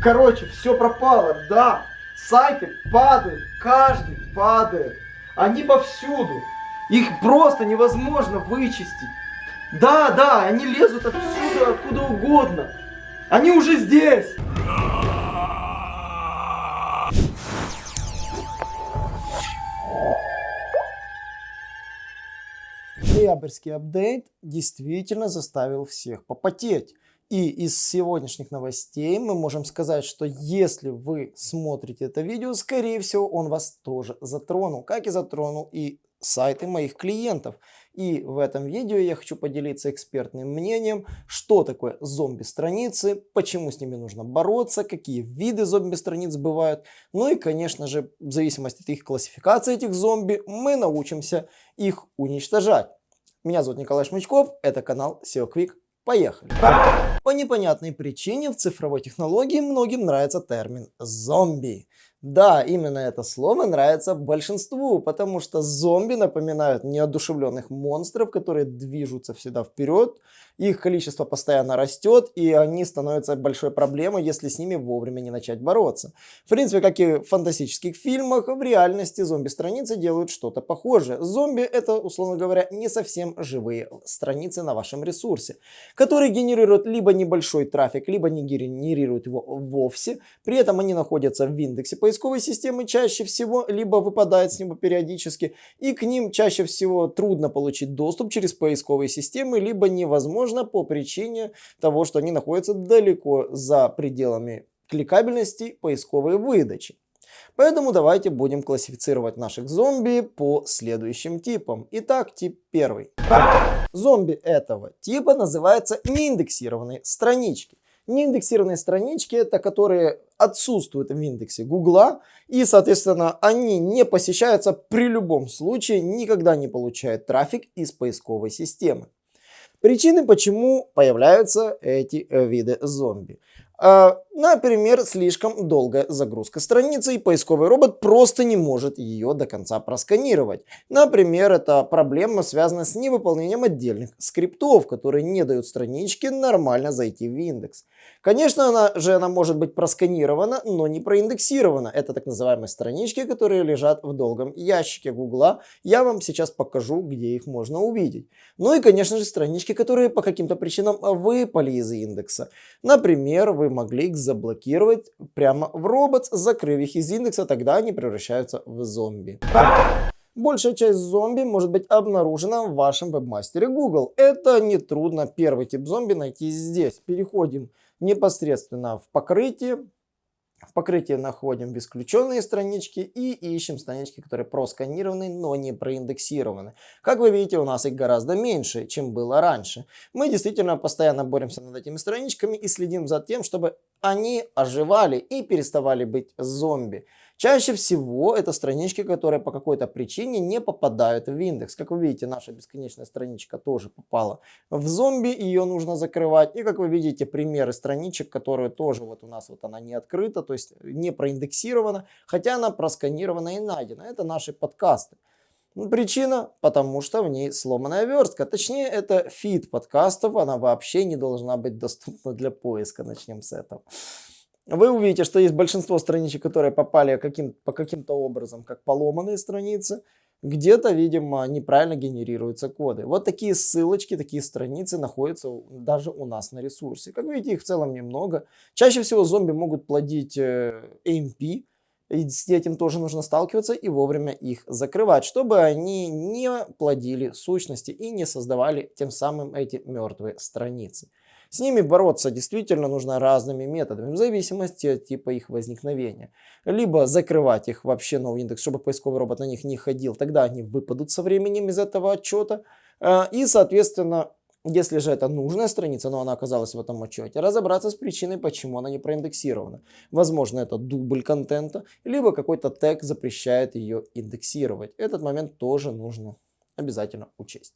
Короче, все пропало, да. Сайты падают, каждый падает. Они повсюду. Их просто невозможно вычистить. Да, да, они лезут отсюда, откуда угодно. Они уже здесь. Ноябрьский апдейт действительно заставил всех попотеть. И из сегодняшних новостей мы можем сказать, что если вы смотрите это видео, скорее всего он вас тоже затронул, как и затронул и сайты моих клиентов. И в этом видео я хочу поделиться экспертным мнением, что такое зомби-страницы, почему с ними нужно бороться, какие виды зомби-страниц бывают. Ну и, конечно же, в зависимости от их классификации этих зомби, мы научимся их уничтожать. Меня зовут Николай Шмычков, это канал SEO Quick. Поехали! По непонятной причине в цифровой технологии многим нравится термин «зомби». Да, именно это слово нравится большинству, потому что зомби напоминают неодушевленных монстров, которые движутся всегда вперед, их количество постоянно растет, и они становятся большой проблемой, если с ними вовремя не начать бороться. В принципе, как и в фантастических фильмах, в реальности зомби-страницы делают что-то похожее. Зомби это, условно говоря, не совсем живые страницы на вашем ресурсе, которые генерируют либо небольшой трафик, либо не генерируют его вовсе, при этом они находятся в индексе по поисковой системы чаще всего либо выпадает с него периодически, и к ним чаще всего трудно получить доступ через поисковые системы, либо невозможно по причине того, что они находятся далеко за пределами кликабельности поисковой выдачи. Поэтому давайте будем классифицировать наших зомби по следующим типам. Итак, тип первый. Зомби этого типа называются неиндексированные странички. Неиндексированные странички это которые отсутствуют в индексе Гугла и, соответственно, они не посещаются при любом случае, никогда не получают трафик из поисковой системы. Причины, почему появляются эти виды зомби. Например, слишком долгая загрузка страницы и поисковый робот просто не может ее до конца просканировать. Например, это проблема связана с невыполнением отдельных скриптов, которые не дают страничке нормально зайти в индекс. Конечно, она же она может быть просканирована, но не проиндексирована. Это так называемые странички, которые лежат в долгом ящике Гугла. Я вам сейчас покажу, где их можно увидеть. Ну и, конечно же, странички, которые по каким-то причинам выпали из индекса. Например, вы могли их заблокировать прямо в робот, закрыв их из индекса, тогда они превращаются в зомби. Большая часть зомби может быть обнаружена в вашем вебмастере Google. Это нетрудно первый тип зомби найти здесь. Переходим непосредственно в покрытие. В покрытии находим исключенные странички и ищем странички, которые просканированы, но не проиндексированы. Как вы видите, у нас их гораздо меньше, чем было раньше. Мы действительно постоянно боремся над этими страничками и следим за тем, чтобы они оживали и переставали быть зомби. Чаще всего это странички, которые по какой-то причине не попадают в индекс. Как вы видите, наша бесконечная страничка тоже попала в зомби, ее нужно закрывать. И как вы видите, примеры страничек, которые тоже вот у нас вот она не открыта, то есть не проиндексирована, хотя она просканирована и найдена. Это наши подкасты. Причина, потому что в ней сломанная верстка. Точнее, это фид подкастов, она вообще не должна быть доступна для поиска. Начнем с этого вы увидите, что есть большинство страничек, которые попали каким, по каким-то образом, как поломанные страницы. Где-то, видимо, неправильно генерируются коды. Вот такие ссылочки, такие страницы находятся даже у нас на ресурсе. Как видите, их в целом немного. Чаще всего зомби могут плодить э, AMP, и с этим тоже нужно сталкиваться и вовремя их закрывать, чтобы они не плодили сущности и не создавали тем самым эти мертвые страницы. С ними бороться действительно нужно разными методами, в зависимости от типа их возникновения. Либо закрывать их вообще новый индекс, чтобы поисковый робот на них не ходил, тогда они выпадут со временем из этого отчета. Э, и, соответственно, если же это нужная страница, но она оказалась в этом отчете, разобраться с причиной, почему она не проиндексирована. Возможно, это дубль контента, либо какой-то тег запрещает ее индексировать. Этот момент тоже нужно обязательно учесть.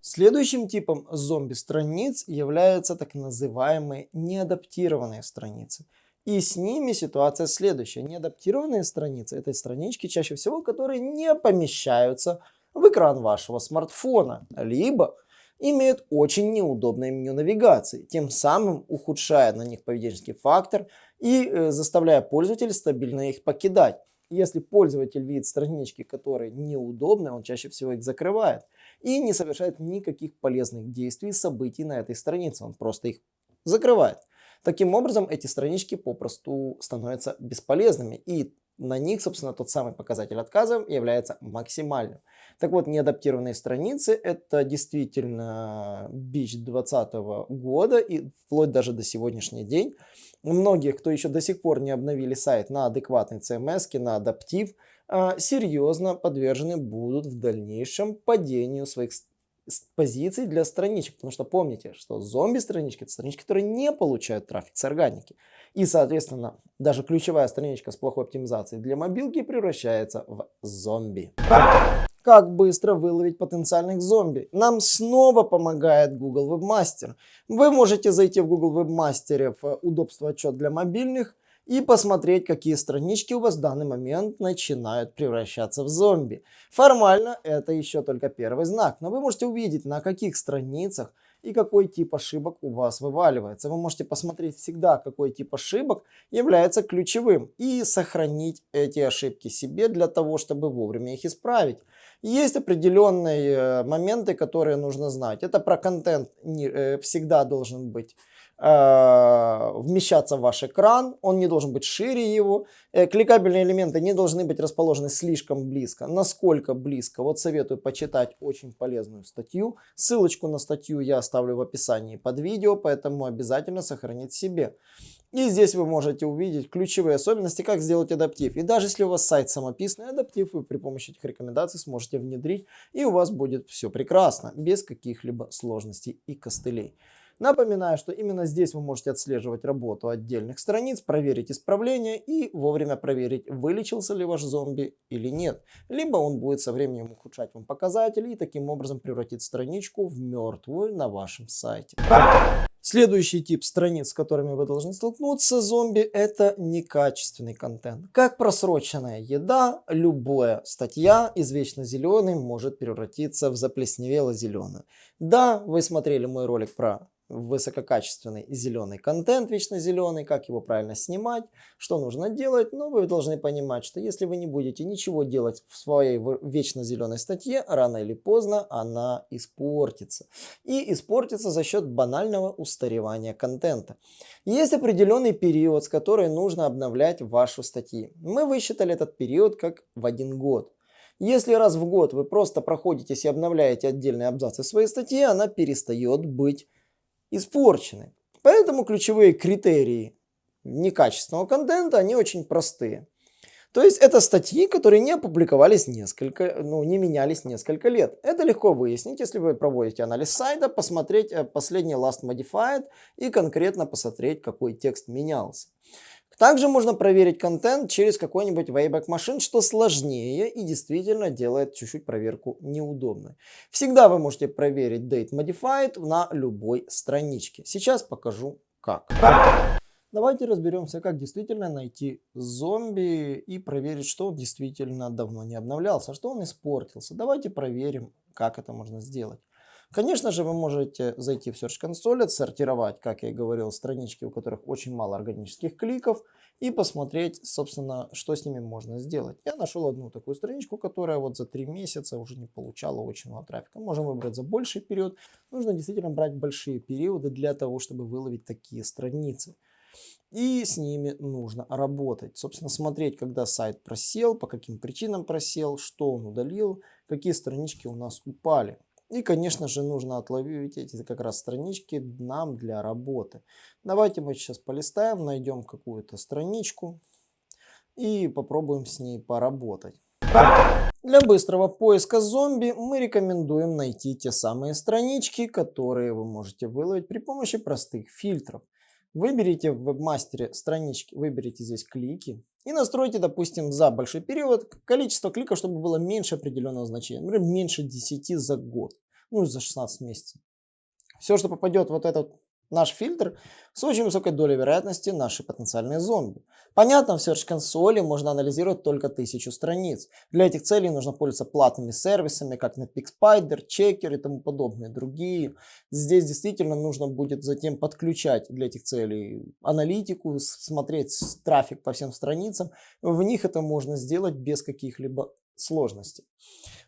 Следующим типом зомби-страниц являются так называемые неадаптированные страницы. И с ними ситуация следующая. Неадаптированные страницы – это странички чаще всего, которые не помещаются в экран вашего смартфона. Либо имеют очень неудобное меню навигации, тем самым ухудшая на них поведенческий фактор и э, заставляя пользователя стабильно их покидать. Если пользователь видит странички, которые неудобны, он чаще всего их закрывает и не совершает никаких полезных действий, событий на этой странице, он просто их закрывает. Таким образом, эти странички попросту становятся бесполезными и на них, собственно, тот самый показатель отказа является максимальным. Так вот, неадаптированные страницы – это действительно бич 2020 года и вплоть даже до сегодняшний день. У многих, кто еще до сих пор не обновили сайт на адекватный CMS, на адаптив, а, серьезно подвержены будут в дальнейшем падению своих позиций для страничек. Потому что помните, что зомби-странички – это странички, которые не получают трафик с органики. И, соответственно, даже ключевая страничка с плохой оптимизацией для мобилки превращается в зомби. Как быстро выловить потенциальных зомби? Нам снова помогает Google Webmaster. Вы можете зайти в Google Webmaster в удобство отчет для мобильных и посмотреть, какие странички у вас в данный момент начинают превращаться в зомби. Формально это еще только первый знак, но вы можете увидеть, на каких страницах и какой тип ошибок у вас вываливается. Вы можете посмотреть всегда, какой тип ошибок является ключевым и сохранить эти ошибки себе для того, чтобы вовремя их исправить. Есть определенные э, моменты, которые нужно знать. Это про контент э, всегда должен быть вмещаться в ваш экран, он не должен быть шире его. Э, кликабельные элементы не должны быть расположены слишком близко. Насколько близко? Вот советую почитать очень полезную статью. Ссылочку на статью я оставлю в описании под видео, поэтому обязательно сохранить себе. И здесь вы можете увидеть ключевые особенности, как сделать адаптив. И даже если у вас сайт самописный, адаптив вы при помощи этих рекомендаций сможете внедрить, и у вас будет все прекрасно, без каких-либо сложностей и костылей. Напоминаю, что именно здесь вы можете отслеживать работу отдельных страниц, проверить исправление и вовремя проверить, вылечился ли ваш зомби или нет. Либо он будет со временем ухудшать вам показатели и таким образом превратить страничку в мертвую на вашем сайте. Следующий тип страниц, с которыми вы должны столкнуться, зомби, это некачественный контент. Как просроченная еда, любая статья из вечно зеленой может превратиться в заплесневело зеленую. Да, вы смотрели мой ролик про высококачественный зеленый контент, вечно зеленый, как его правильно снимать, что нужно делать. Но вы должны понимать, что если вы не будете ничего делать в своей вечно зеленой статье, рано или поздно она испортится. И испортится за счет банального устаревания контента. Есть определенный период, с которым нужно обновлять вашу статьи. Мы высчитали этот период как в один год. Если раз в год вы просто проходитесь и обновляете отдельные абзацы своей статьи, она перестает быть испорчены. Поэтому ключевые критерии некачественного контента, они очень простые. То есть это статьи, которые не опубликовались несколько, ну не менялись несколько лет. Это легко выяснить, если вы проводите анализ сайта, посмотреть э, последний last modified и конкретно посмотреть, какой текст менялся. Также можно проверить контент через какой-нибудь Wayback Machine, что сложнее и действительно делает чуть-чуть проверку неудобной. Всегда вы можете проверить Date Modified на любой страничке. Сейчас покажу как. Давайте разберемся, как действительно найти зомби и проверить, что он действительно давно не обновлялся, что он испортился. Давайте проверим, как это можно сделать. Конечно же, вы можете зайти в Search Console, отсортировать, как я и говорил, странички, у которых очень мало органических кликов, и посмотреть, собственно, что с ними можно сделать. Я нашел одну такую страничку, которая вот за три месяца уже не получала очень много трафика. Можем выбрать за больший период. Нужно действительно брать большие периоды для того, чтобы выловить такие страницы. И с ними нужно работать. Собственно, смотреть, когда сайт просел, по каким причинам просел, что он удалил, какие странички у нас упали. И, конечно же, нужно отловить эти как раз странички нам для работы. Давайте мы сейчас полистаем, найдем какую-то страничку и попробуем с ней поработать. Для быстрого поиска зомби мы рекомендуем найти те самые странички, которые вы можете выловить при помощи простых фильтров. Выберите в вебмастере странички, выберите здесь клики и настройте, допустим, за большой период. Количество кликов, чтобы было меньше определенного значения, например, меньше 10 за год, ну за 16 месяцев. Все, что попадет вот этот наш фильтр с очень высокой долей вероятности наши потенциальные зомби. Понятно, в Search консоли можно анализировать только тысячу страниц. Для этих целей нужно пользоваться платными сервисами, как Netpeak Spider, Checker и тому подобные другие. Здесь действительно нужно будет затем подключать для этих целей аналитику, смотреть трафик по всем страницам. В них это можно сделать без каких-либо сложностей.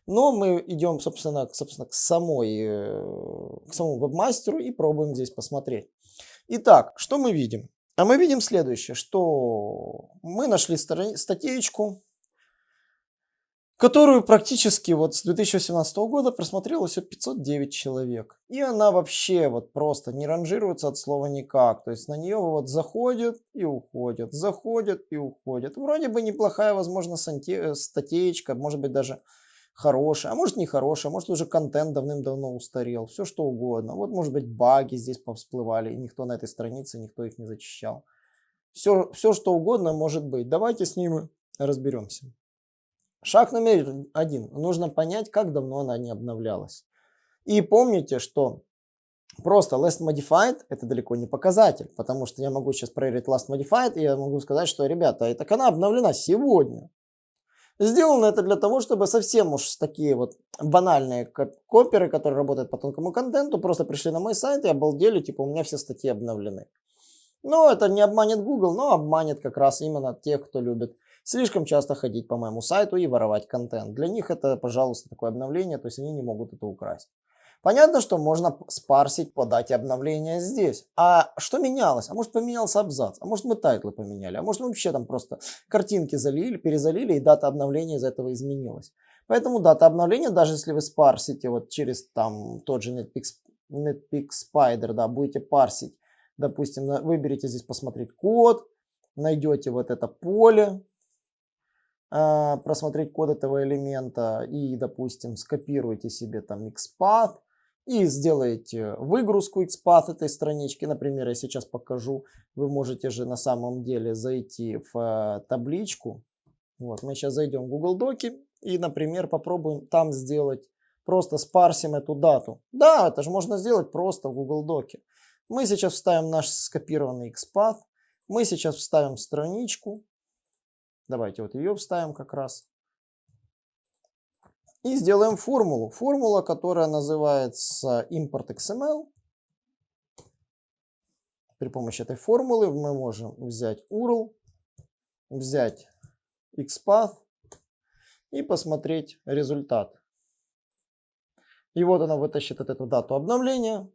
Но мы идем, собственно, собственно к, самой, э, к самому вебмастеру и пробуем здесь посмотреть. Итак, что мы видим? А мы видим следующее, что мы нашли статейку, которую практически вот с 2018 года просмотрело все 509 человек. И она вообще вот просто не ранжируется от слова никак. То есть на нее вот заходят и уходят, заходят и уходят. Вроде бы неплохая, возможно, э, статейка, может быть даже хорошая, а может не хорошая, может уже контент давным-давно устарел, все что угодно. Вот может быть баги здесь повсплывали, и никто на этой странице, никто их не зачищал. Все, все что угодно может быть. Давайте с ними разберемся. Шаг номер один. Нужно понять, как давно она не обновлялась. И помните, что просто last modified это далеко не показатель, потому что я могу сейчас проверить last modified, и я могу сказать, что, ребята, эта она обновлена сегодня. Сделано это для того, чтобы совсем уж такие вот банальные коперы, которые работают по тонкому контенту, просто пришли на мой сайт и обалдели, типа у меня все статьи обновлены. Но это не обманет Google, но обманет как раз именно тех, кто любит слишком часто ходить по моему сайту и воровать контент. Для них это, пожалуйста, такое обновление, то есть они не могут это украсть. Понятно, что можно спарсить по дате обновления здесь. А что менялось? А может поменялся абзац? А может мы тайтлы поменяли? А может мы вообще там просто картинки залили, перезалили и дата обновления из этого изменилась? Поэтому дата обновления, даже если вы спарсите вот через там тот же Netpeak, Netpeak Spider, да, будете парсить, допустим, выберите здесь посмотреть код, найдете вот это поле, а, просмотреть код этого элемента и, допустим, скопируете себе там XPath, и сделаете выгрузку XPath этой странички. Например, я сейчас покажу. Вы можете же на самом деле зайти в э, табличку. Вот, мы сейчас зайдем в Google Доки и, например, попробуем там сделать, просто спарсим эту дату. Да, это же можно сделать просто в Google Доке. Мы сейчас вставим наш скопированный XPath. Мы сейчас вставим страничку. Давайте вот ее вставим как раз. И сделаем формулу. Формула, которая называется import XML. При помощи этой формулы мы можем взять URL, взять XPath и посмотреть результат. И вот она вытащит эту дату обновления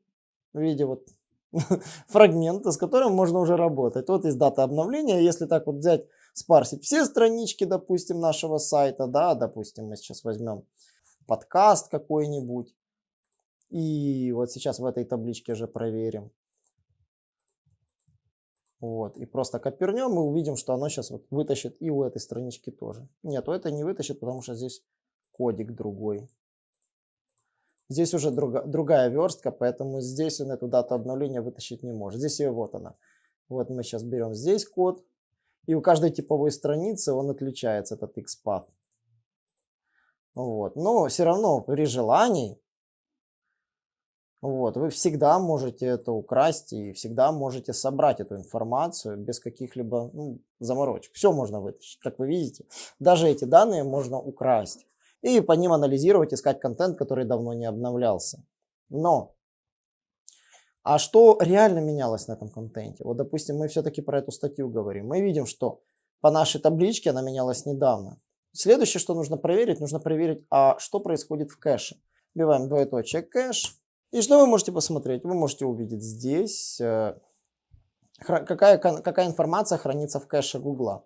в виде вот фрагмента, с которым можно уже работать. Вот есть дата обновления. Если так вот взять, спарсить все странички, допустим, нашего сайта, да, допустим, мы сейчас возьмем подкаст какой-нибудь. И вот сейчас в этой табличке же проверим. Вот, и просто копернем, мы увидим, что оно сейчас вот вытащит и у этой странички тоже. Нет, у этой не вытащит, потому что здесь кодик другой. Здесь уже друга, другая верстка, поэтому здесь он эту дату обновления вытащить не может. Здесь ее вот она. Вот мы сейчас берем здесь код, и у каждой типовой страницы он отличается, этот XPath. Вот. Но все равно при желании вот, вы всегда можете это украсть и всегда можете собрать эту информацию без каких-либо ну, заморочек. Все можно вытащить, как вы видите. Даже эти данные можно украсть. И по ним анализировать, искать контент, который давно не обновлялся. Но, а что реально менялось на этом контенте? Вот, допустим, мы все-таки про эту статью говорим. Мы видим, что по нашей табличке она менялась недавно. Следующее, что нужно проверить, нужно проверить, а что происходит в кэше. Вбиваем двоеточие кэш. И что вы можете посмотреть? Вы можете увидеть здесь, э, какая, какая информация хранится в кэше Гугла.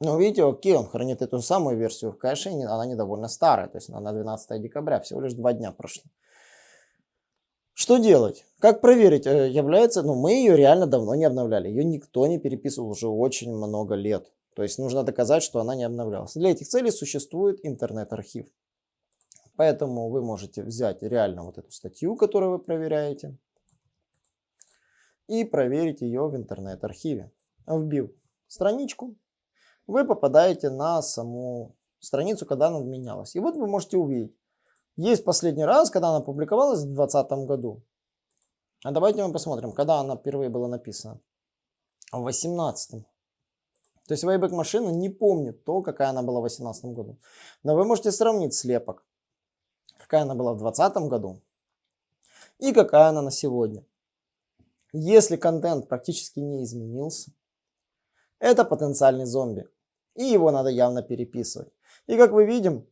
Ну, видите, окей, он хранит эту самую версию в кэше, и она не довольно старая, то есть она на 12 декабря, всего лишь два дня прошло. Что делать? Как проверить, э, является, ну, мы ее реально давно не обновляли, ее никто не переписывал уже очень много лет. То есть нужно доказать, что она не обновлялась. Для этих целей существует интернет-архив. Поэтому вы можете взять реально вот эту статью, которую вы проверяете, и проверить ее в интернет-архиве. Вбив страничку, вы попадаете на саму страницу, когда она менялась. И вот вы можете увидеть. Есть последний раз, когда она публиковалась в 2020 году. А давайте мы посмотрим, когда она впервые была написана. В 18 То есть Wayback машина не помнит то, какая она была в 2018 году. Но вы можете сравнить слепок, какая она была в 2020 году и какая она на сегодня. Если контент практически не изменился, это потенциальный зомби. И его надо явно переписывать. И как мы видим,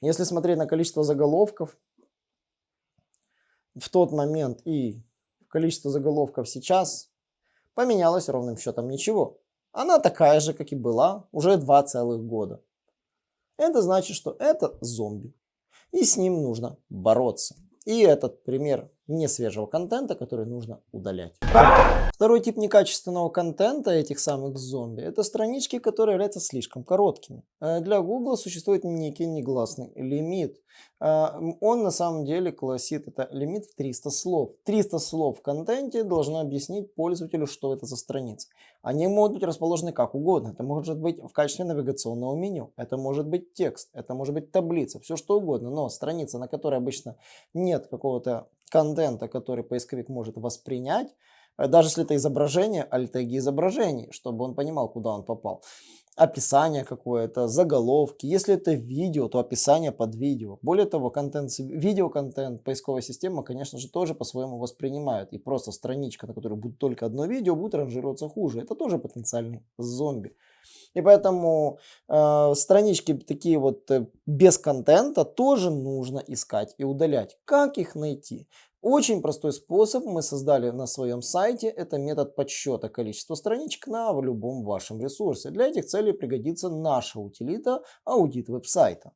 если смотреть на количество заголовков в тот момент и количество заголовков сейчас, поменялось ровным счетом ничего. Она такая же, как и была уже два целых года. Это значит, что это зомби. И с ним нужно бороться. И этот пример несвежего контента, который нужно удалять. Второй тип некачественного контента этих самых зомби – это странички, которые являются слишком короткими. Э, для Google существует некий негласный лимит. Э, он на самом деле классит это лимит в 300 слов. 300 слов в контенте должны объяснить пользователю, что это за страница. Они могут быть расположены как угодно. Это может быть в качестве навигационного меню, это может быть текст, это может быть таблица, все что угодно. Но страница, на которой обычно нет какого-то контента, который поисковик может воспринять, э, даже если это изображение, альтеги изображений, чтобы он понимал, куда он попал. Описание какое-то, заголовки. Если это видео, то описание под видео. Более того, контент, видеоконтент, поисковая система, конечно же, тоже по-своему воспринимает. И просто страничка, на которой будет только одно видео, будет ранжироваться хуже. Это тоже потенциальный зомби. И поэтому э, странички такие вот э, без контента тоже нужно искать и удалять. Как их найти? Очень простой способ мы создали на своем сайте. Это метод подсчета количества страничек на любом вашем ресурсе. Для этих целей пригодится наша утилита аудит веб-сайта.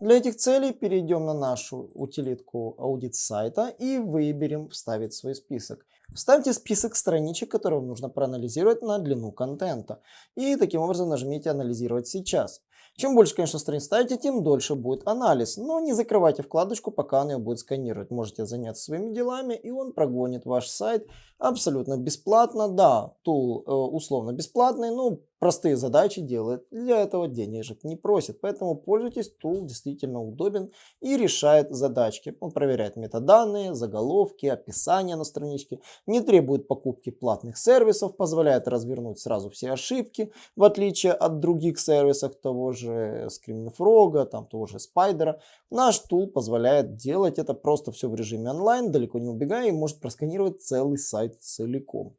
Для этих целей перейдем на нашу утилитку аудит сайта и выберем вставить свой список. Вставьте список страничек, которые вам нужно проанализировать на длину контента. И таким образом нажмите «Анализировать сейчас». Чем больше, конечно, страниц ставите, тем дольше будет анализ. Но не закрывайте вкладочку, пока он ее будет сканировать. Можете заняться своими делами, и он прогонит ваш сайт абсолютно бесплатно. Да, тул э, условно бесплатный, но простые задачи делает. Для этого денежек не просит. Поэтому пользуйтесь, тул действительно удобен и решает задачки. Он проверяет метаданные, заголовки, описание на страничке. Не требует покупки платных сервисов, позволяет развернуть сразу все ошибки, в отличие от других сервисов того же Screaming там того же Spider. Наш тул позволяет делать это просто все в режиме онлайн, далеко не убегая и может просканировать целый сайт целиком.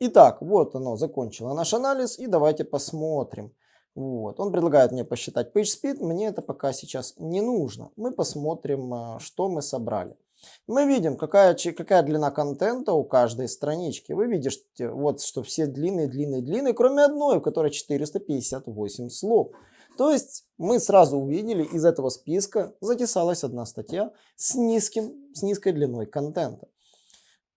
Итак, вот оно, закончило наш анализ, и давайте посмотрим. Вот. Он предлагает мне посчитать PageSpeed, мне это пока сейчас не нужно. Мы посмотрим, а, что мы собрали. Мы видим, какая, какая длина контента у каждой странички. Вы видите, вот, что все длинные, длинные, длинные, кроме одной, у которой 458 слов. То есть мы сразу увидели, из этого списка затесалась одна статья с, низким, с низкой длиной контента.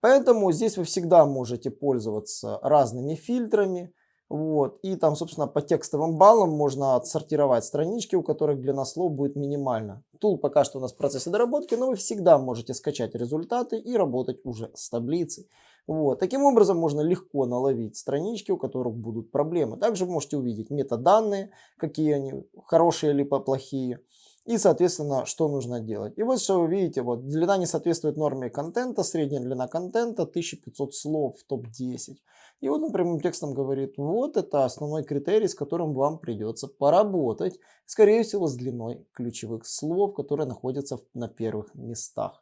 Поэтому здесь вы всегда можете пользоваться разными фильтрами. Вот. И там, собственно, по текстовым баллам можно отсортировать странички, у которых длина слов будет минимальна. Тул пока что у нас в процессе доработки, но вы всегда можете скачать результаты и работать уже с таблицей. Вот. Таким образом можно легко наловить странички, у которых будут проблемы. Также можете увидеть метаданные, какие они, хорошие либо плохие. И, соответственно, что нужно делать. И вот что вы видите, вот длина не соответствует норме контента, средняя длина контента 1500 слов в топ-10. И он прямым текстом говорит, вот это основной критерий, с которым вам придется поработать. Скорее всего, с длиной ключевых слов, которые находятся на первых местах.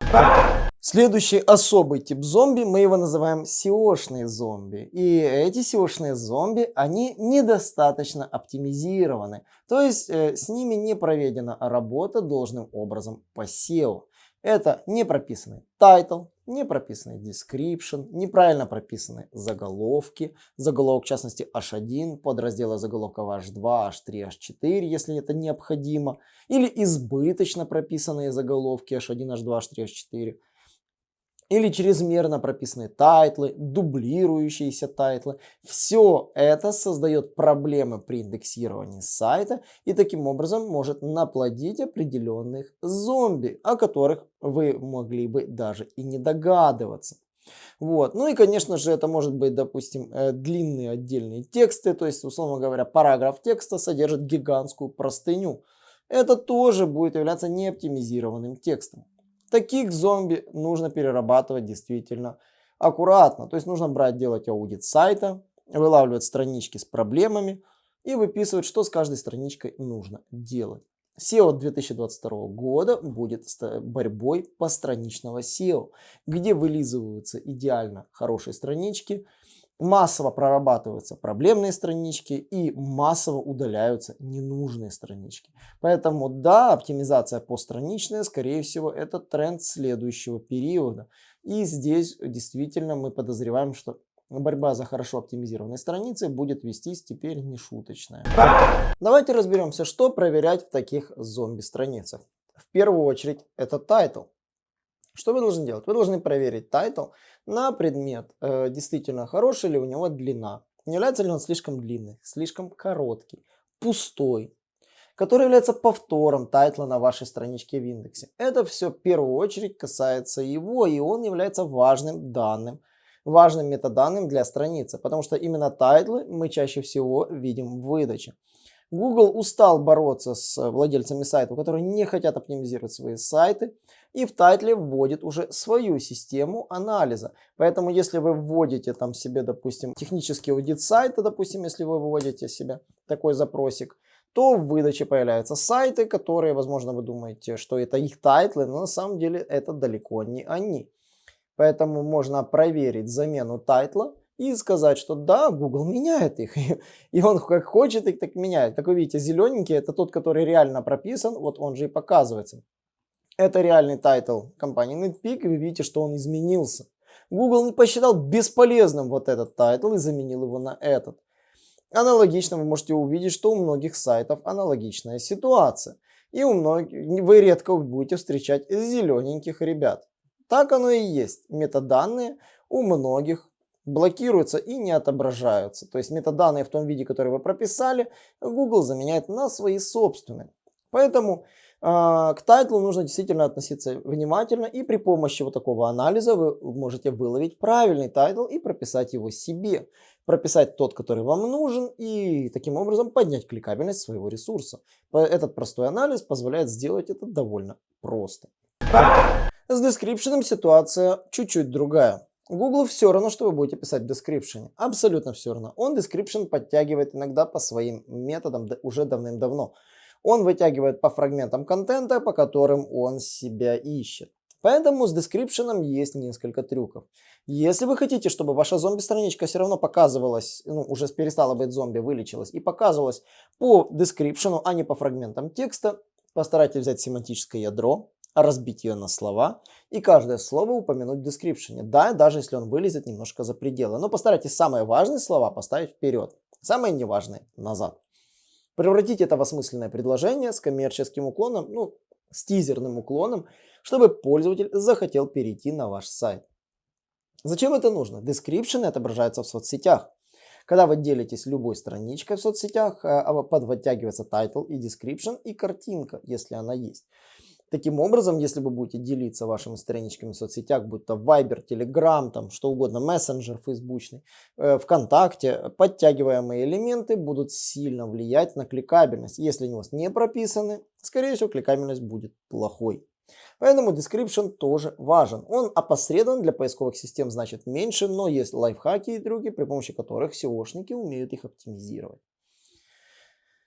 Следующий особый тип зомби, мы его называем SEO-шные зомби. И эти SEO-шные зомби, они недостаточно оптимизированы. То есть э, с ними не проведена работа должным образом по SEO. Это не прописанный title, не прописанный description, неправильно прописаны заголовки, заголовок в частности h1, подразделы заголовка h2, h3, h4, если это необходимо, или избыточно прописанные заголовки h1, h2, h3, h4 или чрезмерно прописанные тайтлы, дублирующиеся тайтлы. Все это создает проблемы при индексировании сайта и таким образом может наплодить определенных зомби, о которых вы могли бы даже и не догадываться. Вот. Ну и, конечно же, это может быть, допустим, э, длинные отдельные тексты, то есть, условно говоря, параграф текста содержит гигантскую простыню. Это тоже будет являться неоптимизированным текстом. Таких зомби нужно перерабатывать действительно аккуратно. То есть нужно брать, делать аудит сайта, вылавливать странички с проблемами и выписывать, что с каждой страничкой нужно делать. SEO 2022 года будет борьбой постраничного SEO, где вылизываются идеально хорошие странички, массово прорабатываются проблемные странички и массово удаляются ненужные странички. Поэтому да, оптимизация постраничная, скорее всего, это тренд следующего периода. И здесь действительно мы подозреваем, что борьба за хорошо оптимизированные страницы будет вестись теперь не шуточная. Давайте разберемся, что проверять в таких зомби-страницах. В первую очередь это тайтл. Что вы должны делать? Вы должны проверить тайтл на предмет, э, действительно хороший ли у него длина. Не является ли он слишком длинный, слишком короткий, пустой, который является повтором тайтла на вашей страничке в индексе. Это все в первую очередь касается его, и он является важным данным важным метаданным для страницы, потому что именно тайтлы мы чаще всего видим в выдаче. Google устал бороться с владельцами сайтов, которые не хотят оптимизировать свои сайты, и в тайтле вводит уже свою систему анализа. Поэтому если вы вводите там себе, допустим, технический аудит сайта, допустим, если вы выводите себе такой запросик, то в выдаче появляются сайты, которые, возможно, вы думаете, что это их тайтлы, но на самом деле это далеко не они. Поэтому можно проверить замену тайтла и сказать, что да, Google меняет их. И он как хочет их, так меняет. Как вы видите, зелененький это тот, который реально прописан, вот он же и показывается. Это реальный тайтл компании NetPeak, и вы видите, что он изменился. Google не посчитал бесполезным вот этот тайтл и заменил его на этот. Аналогично вы можете увидеть, что у многих сайтов аналогичная ситуация. И у многих, вы редко будете встречать зелененьких ребят. Так оно и есть. Метаданные у многих блокируются и не отображаются. То есть метаданные в том виде, который вы прописали, Google заменяет на свои собственные. Поэтому к тайтлу нужно действительно относиться внимательно и при помощи вот такого анализа вы можете выловить правильный тайтл и прописать его себе. Прописать тот, который вам нужен и таким образом поднять кликабельность своего ресурса. Этот простой анализ позволяет сделать это довольно просто. С description ситуация чуть-чуть другая. Google все равно, что вы будете писать в description. Абсолютно все равно. Он description подтягивает иногда по своим методам уже давным-давно. Он вытягивает по фрагментам контента, по которым он себя ищет. Поэтому с description есть несколько трюков. Если вы хотите, чтобы ваша зомби-страничка все равно показывалась, ну, уже перестала быть зомби, вылечилась, и показывалась по description, а не по фрагментам текста, постарайтесь взять семантическое ядро, разбить ее на слова и каждое слово упомянуть в description. Да, даже если он вылезет немножко за пределы. Но постарайтесь самые важные слова поставить вперед, самые неважные назад. Превратить это в осмысленное предложение с коммерческим уклоном, ну, с тизерным уклоном, чтобы пользователь захотел перейти на ваш сайт. Зачем это нужно? Description отображается в соцсетях. Когда вы делитесь любой страничкой в соцсетях, э, подводтягивается title и description и картинка, если она есть. Таким образом, если вы будете делиться вашими страничками в соцсетях, будь то Viber, Telegram, там что угодно, мессенджер фейсбучный, э, ВКонтакте, подтягиваемые элементы будут сильно влиять на кликабельность. Если они у вас не прописаны, скорее всего кликабельность будет плохой. Поэтому description тоже важен. Он опосредован для поисковых систем значит меньше, но есть лайфхаки и трюки, при помощи которых SEOшники умеют их оптимизировать.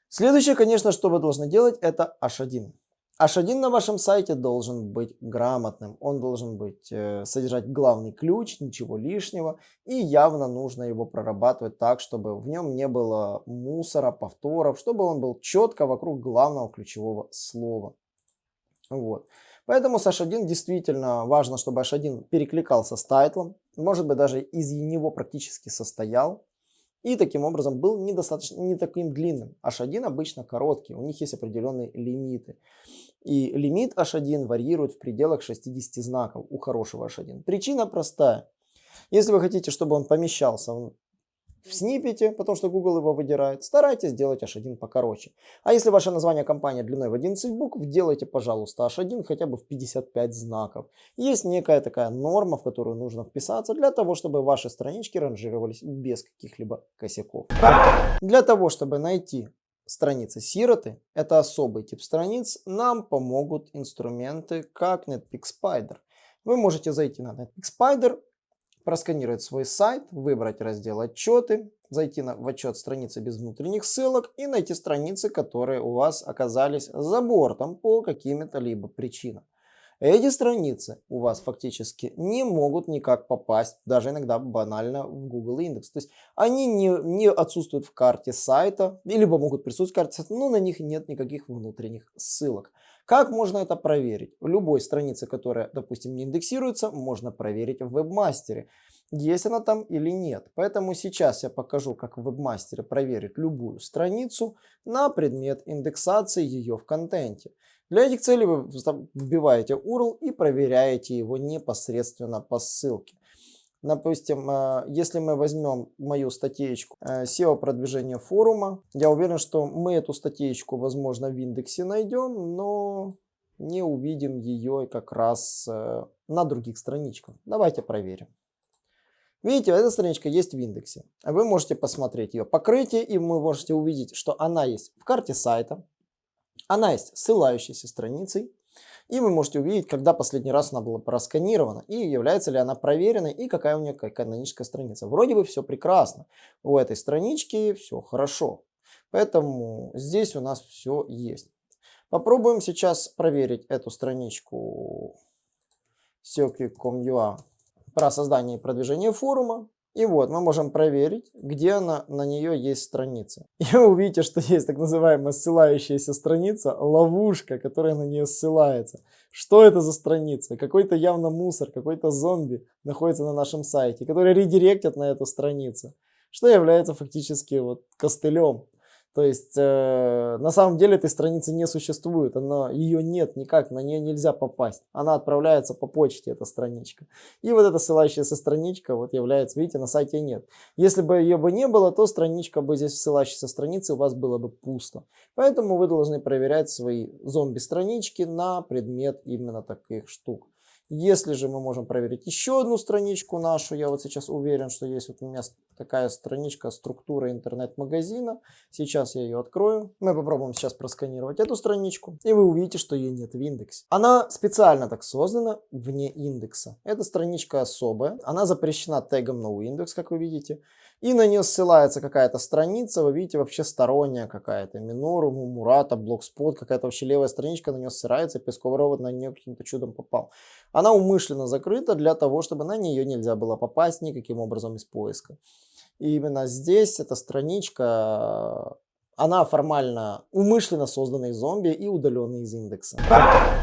Следующее, конечно, что вы должны делать, это H1. H1 на вашем сайте должен быть грамотным, он должен быть, э, содержать главный ключ, ничего лишнего, и явно нужно его прорабатывать так, чтобы в нем не было мусора, повторов, чтобы он был четко вокруг главного ключевого слова. Вот. Поэтому с H1 действительно важно, чтобы H1 перекликался с тайтлом, может быть даже из него практически состоял, и таким образом был недостаточно, не таким длинным. H1 обычно короткий, у них есть определенные лимиты. И лимит H1 варьирует в пределах 60 знаков у хорошего H1. Причина простая. Если вы хотите, чтобы он помещался в снипете, потому что Google его выдирает, старайтесь сделать H1 покороче. А если ваше название компании длиной в 11 букв, делайте, пожалуйста, H1 хотя бы в 55 знаков. Есть некая такая норма, в которую нужно вписаться для того, чтобы ваши странички ранжировались без каких-либо косяков. Для того, чтобы найти страницы сироты, это особый тип страниц, нам помогут инструменты как Netpeak Spider. Вы можете зайти на Netpeak Spider, просканировать свой сайт, выбрать раздел «Отчеты», зайти на, в отчет страницы без внутренних ссылок и найти страницы, которые у вас оказались за бортом по каким-то либо причинам. Эти страницы у вас фактически не могут никак попасть, даже иногда банально в Google индекс. То есть они не, не отсутствуют в карте сайта, либо могут присутствовать в карте сайта, но на них нет никаких внутренних ссылок. Как можно это проверить? Любой странице, которая, допустим, не индексируется, можно проверить в вебмастере, есть она там или нет. Поэтому сейчас я покажу, как в вебмастере проверить любую страницу на предмет индексации ее в контенте. Для этих целей вы вбиваете URL и проверяете его непосредственно по ссылке. Допустим, э, если мы возьмем мою статейку э, SEO продвижения форума, я уверен, что мы эту статейку, возможно, в индексе найдем, но не увидим ее как раз э, на других страничках. Давайте проверим. Видите, эта страничка есть в индексе. Вы можете посмотреть ее покрытие, и вы можете увидеть, что она есть в карте сайта, она есть ссылающейся страницей, и вы можете увидеть, когда последний раз она была просканирована, и является ли она проверенной, и какая у нее каноническая страница. Вроде бы все прекрасно. У этой странички все хорошо. Поэтому здесь у нас все есть. Попробуем сейчас проверить эту страничку SEOquick.com.ua про создание и продвижение форума. И вот мы можем проверить, где она, на нее есть страница. И вы увидите, что есть так называемая ссылающаяся страница, ловушка, которая на нее ссылается. Что это за страница? Какой-то явно мусор, какой-то зомби находится на нашем сайте, который редиректит на эту страницу, что является фактически вот костылем то есть э, на самом деле этой страницы не существует, она, ее нет никак, на нее нельзя попасть. Она отправляется по почте, эта страничка. И вот эта ссылающаяся страничка вот является, видите, на сайте нет. Если бы ее бы не было, то страничка бы здесь в ссылающейся странице у вас было бы пусто. Поэтому вы должны проверять свои зомби-странички на предмет именно таких штук. Если же мы можем проверить еще одну страничку нашу, я вот сейчас уверен, что есть вот у меня такая страничка структура интернет-магазина. Сейчас я ее открою. Мы попробуем сейчас просканировать эту страничку, и вы увидите, что ее нет в индексе. Она специально так создана вне индекса. Эта страничка особая, она запрещена тегом noindex, как вы видите и на нее ссылается какая-то страница, вы видите, вообще сторонняя какая-то, Минору, Мурата, Блокспот, какая-то вообще левая страничка на нее ссылается, Песковый робот на нее каким-то чудом попал. Она умышленно закрыта для того, чтобы на нее нельзя было попасть никаким образом из поиска. И именно здесь эта страничка она формально умышленно создана из зомби и удалена из индекса.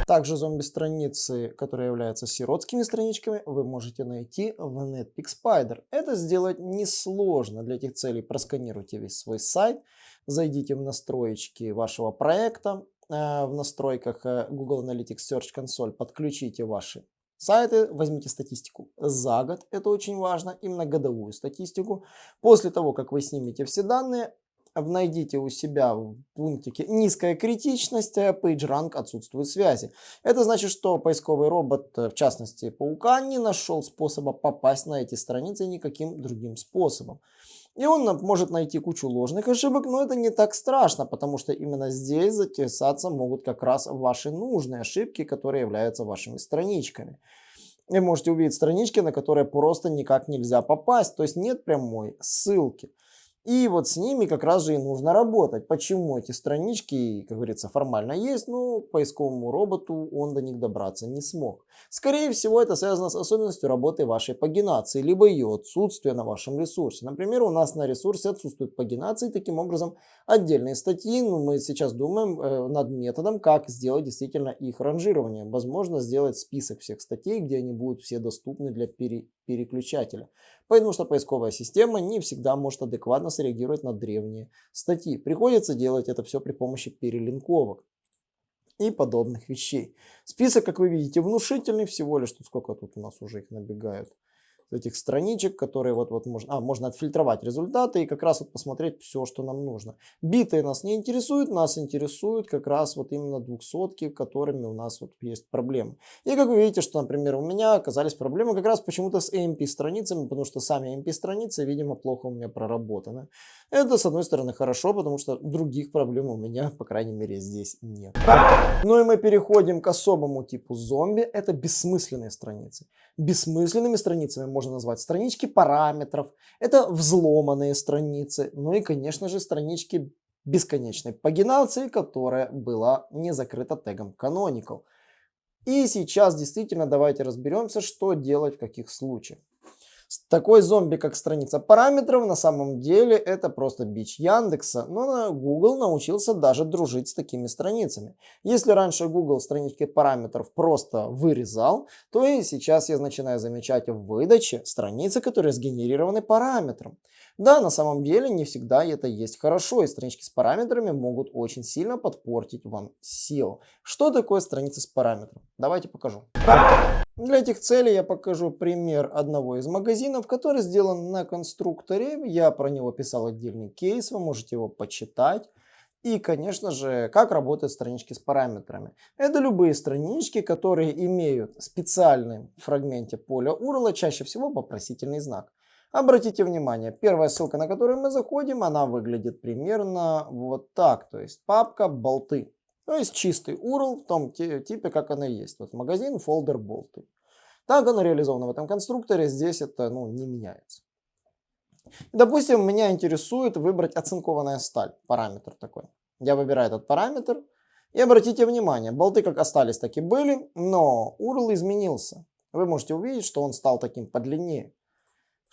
Также зомби-страницы, которые являются сиротскими страничками, вы можете найти в Netpeak Spider. Это сделать несложно. Для этих целей просканируйте весь свой сайт, зайдите в настроечки вашего проекта, э, в настройках э, Google Analytics Search Console подключите ваши сайты, возьмите статистику за год, это очень важно, именно годовую статистику. После того, как вы снимете все данные, найдите у себя в пунктике низкая критичность, э, PageRank отсутствует связи. Это значит, что поисковый робот, э, в частности паука, не нашел способа попасть на эти страницы никаким другим способом. И он может найти кучу ложных ошибок, но это не так страшно, потому что именно здесь затесаться могут как раз ваши нужные ошибки, которые являются вашими страничками. Вы можете увидеть странички, на которые просто никак нельзя попасть, то есть нет прямой ссылки. И вот с ними как раз же и нужно работать. Почему эти странички, как говорится, формально есть, но поисковому роботу он до них добраться не смог. Скорее всего, это связано с особенностью работы вашей пагинации, либо ее отсутствия на вашем ресурсе. Например, у нас на ресурсе отсутствует пагинация, и таким образом отдельные статьи, ну, мы сейчас думаем э, над методом, как сделать действительно их ранжирование. Возможно, сделать список всех статей, где они будут все доступны для пере переключателя. Потому что поисковая система не всегда может адекватно среагировать на древние статьи. Приходится делать это все при помощи перелинковок и подобных вещей. Список, как вы видите, внушительный, всего лишь, тут сколько тут у нас уже их набегают. Этих страничек, которые вот, вот можно, а, можно отфильтровать результаты и как раз вот посмотреть все, что нам нужно. Битые нас не интересуют, нас интересуют как раз вот именно двухсотки, которыми у нас вот есть проблемы. И как вы видите, что, например, у меня оказались проблемы как раз почему-то с AMP страницами, потому что сами AMP страницы, видимо, плохо у меня проработаны. Это, с одной стороны, хорошо, потому что других проблем у меня, по крайней мере, здесь нет. Ну и мы переходим к особому типу зомби. Это бессмысленные страницы. Бессмысленными страницами можно назвать странички параметров. Это взломанные страницы. Ну и, конечно же, странички бесконечной пагинации, которая была не закрыта тегом canonical. И сейчас действительно давайте разберемся, что делать в каких случаях. Такой зомби, как страница параметров, на самом деле это просто бич Яндекса, но Google научился даже дружить с такими страницами. Если раньше Google странички параметров просто вырезал, то и сейчас я начинаю замечать в выдаче страницы, которые сгенерированы параметром. Да, на самом деле не всегда это есть хорошо, и странички с параметрами могут очень сильно подпортить вам SEO. Что такое страница с параметром? Давайте покажу. Для этих целей я покажу пример одного из магазинов, который сделан на конструкторе. Я про него писал отдельный кейс, вы можете его почитать. И, конечно же, как работают странички с параметрами. Это любые странички, которые имеют в фрагменте поля URL чаще всего вопросительный знак. Обратите внимание, первая ссылка, на которую мы заходим, она выглядит примерно вот так. То есть папка болты. То есть чистый URL в том типе, как она есть. Вот магазин, фолдер, болты. Так оно реализовано в этом конструкторе, здесь это ну, не меняется. Допустим, меня интересует выбрать оцинкованная сталь, параметр такой. Я выбираю этот параметр. И обратите внимание, болты как остались, так и были, но URL изменился. Вы можете увидеть, что он стал таким подлиннее.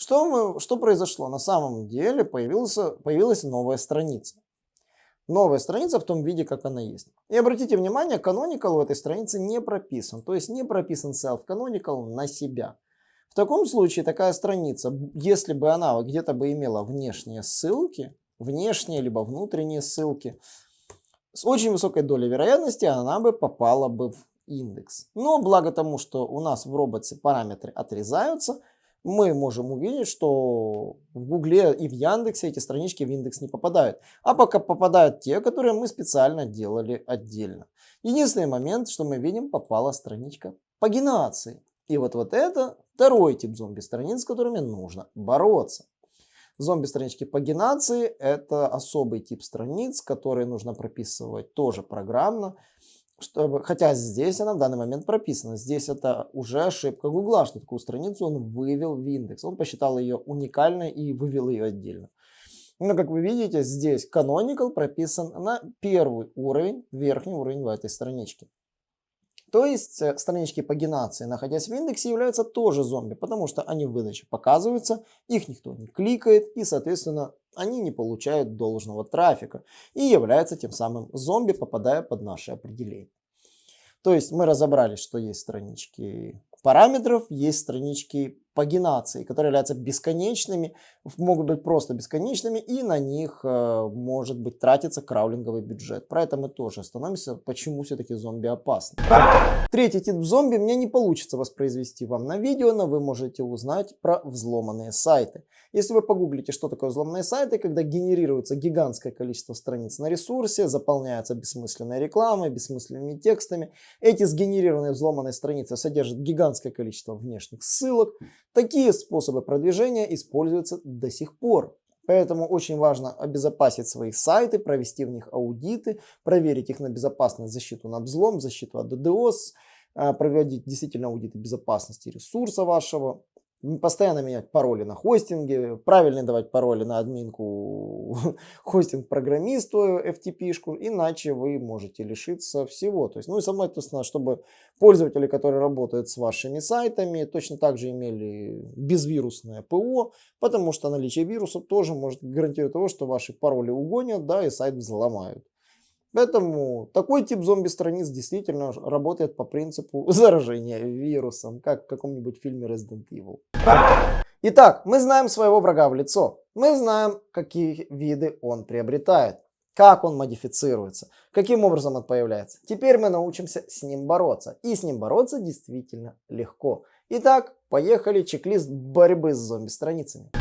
Что, мы, что произошло? На самом деле появился, появилась новая страница новая страница в том виде, как она есть. И обратите внимание, canonical в этой странице не прописан. То есть не прописан self-canonical на себя. В таком случае такая страница, если бы она где-то бы имела внешние ссылки, внешние либо внутренние ссылки, с очень высокой долей вероятности она бы попала бы в индекс. Но благо тому, что у нас в роботе параметры отрезаются, мы можем увидеть, что в Гугле и в Яндексе эти странички в индекс не попадают. А пока попадают те, которые мы специально делали отдельно. Единственный момент, что мы видим, попала страничка пагинации. И вот, вот это второй тип зомби-страниц, с которыми нужно бороться. Зомби-странички пагинации – это особый тип страниц, которые нужно прописывать тоже программно чтобы, хотя здесь она в данный момент прописана. Здесь это уже ошибка Гугла, что такую страницу он вывел в индекс. Он посчитал ее уникальной и вывел ее отдельно. Но как вы видите, здесь canonical прописан на первый уровень, верхний уровень в этой страничке. То есть э, странички пагинации, находясь в индексе, являются тоже зомби, потому что они в выдаче показываются, их никто не кликает и, соответственно, они не получают должного трафика и являются тем самым зомби, попадая под наше определение. То есть мы разобрались, что есть странички параметров, есть странички пагинации, которые являются бесконечными, могут быть просто бесконечными, и на них э, может быть тратиться краулинговый бюджет. Про это мы тоже остановимся, почему все-таки зомби опасны. Третий тип зомби мне не получится воспроизвести вам на видео, но вы можете узнать про взломанные сайты. Если вы погуглите, что такое взломанные сайты, когда генерируется гигантское количество страниц на ресурсе, заполняются бессмысленной рекламой, бессмысленными текстами, эти сгенерированные взломанные страницы содержат гигантское количество внешних ссылок, Такие способы продвижения используются до сих пор. Поэтому очень важно обезопасить свои сайты, провести в них аудиты, проверить их на безопасность, защиту на взлом, защиту от DDoS, а, проводить действительно аудиты безопасности ресурса вашего, постоянно менять пароли на хостинге, правильно давать пароли на админку хостинг программисту FTP-шку, иначе вы можете лишиться всего. То есть, ну и соответственно, чтобы пользователи, которые работают с вашими сайтами, точно так же имели безвирусное ПО, потому что наличие вируса тоже может гарантировать того, что ваши пароли угонят, да, и сайт взломают. Поэтому такой тип зомби-страниц действительно работает по принципу заражения вирусом, как в каком-нибудь фильме Resident Evil. Итак, мы знаем своего врага в лицо. Мы знаем, какие виды он приобретает, как он модифицируется, каким образом он появляется. Теперь мы научимся с ним бороться. И с ним бороться действительно легко. Итак, Поехали, чек-лист борьбы с зомби-страницами.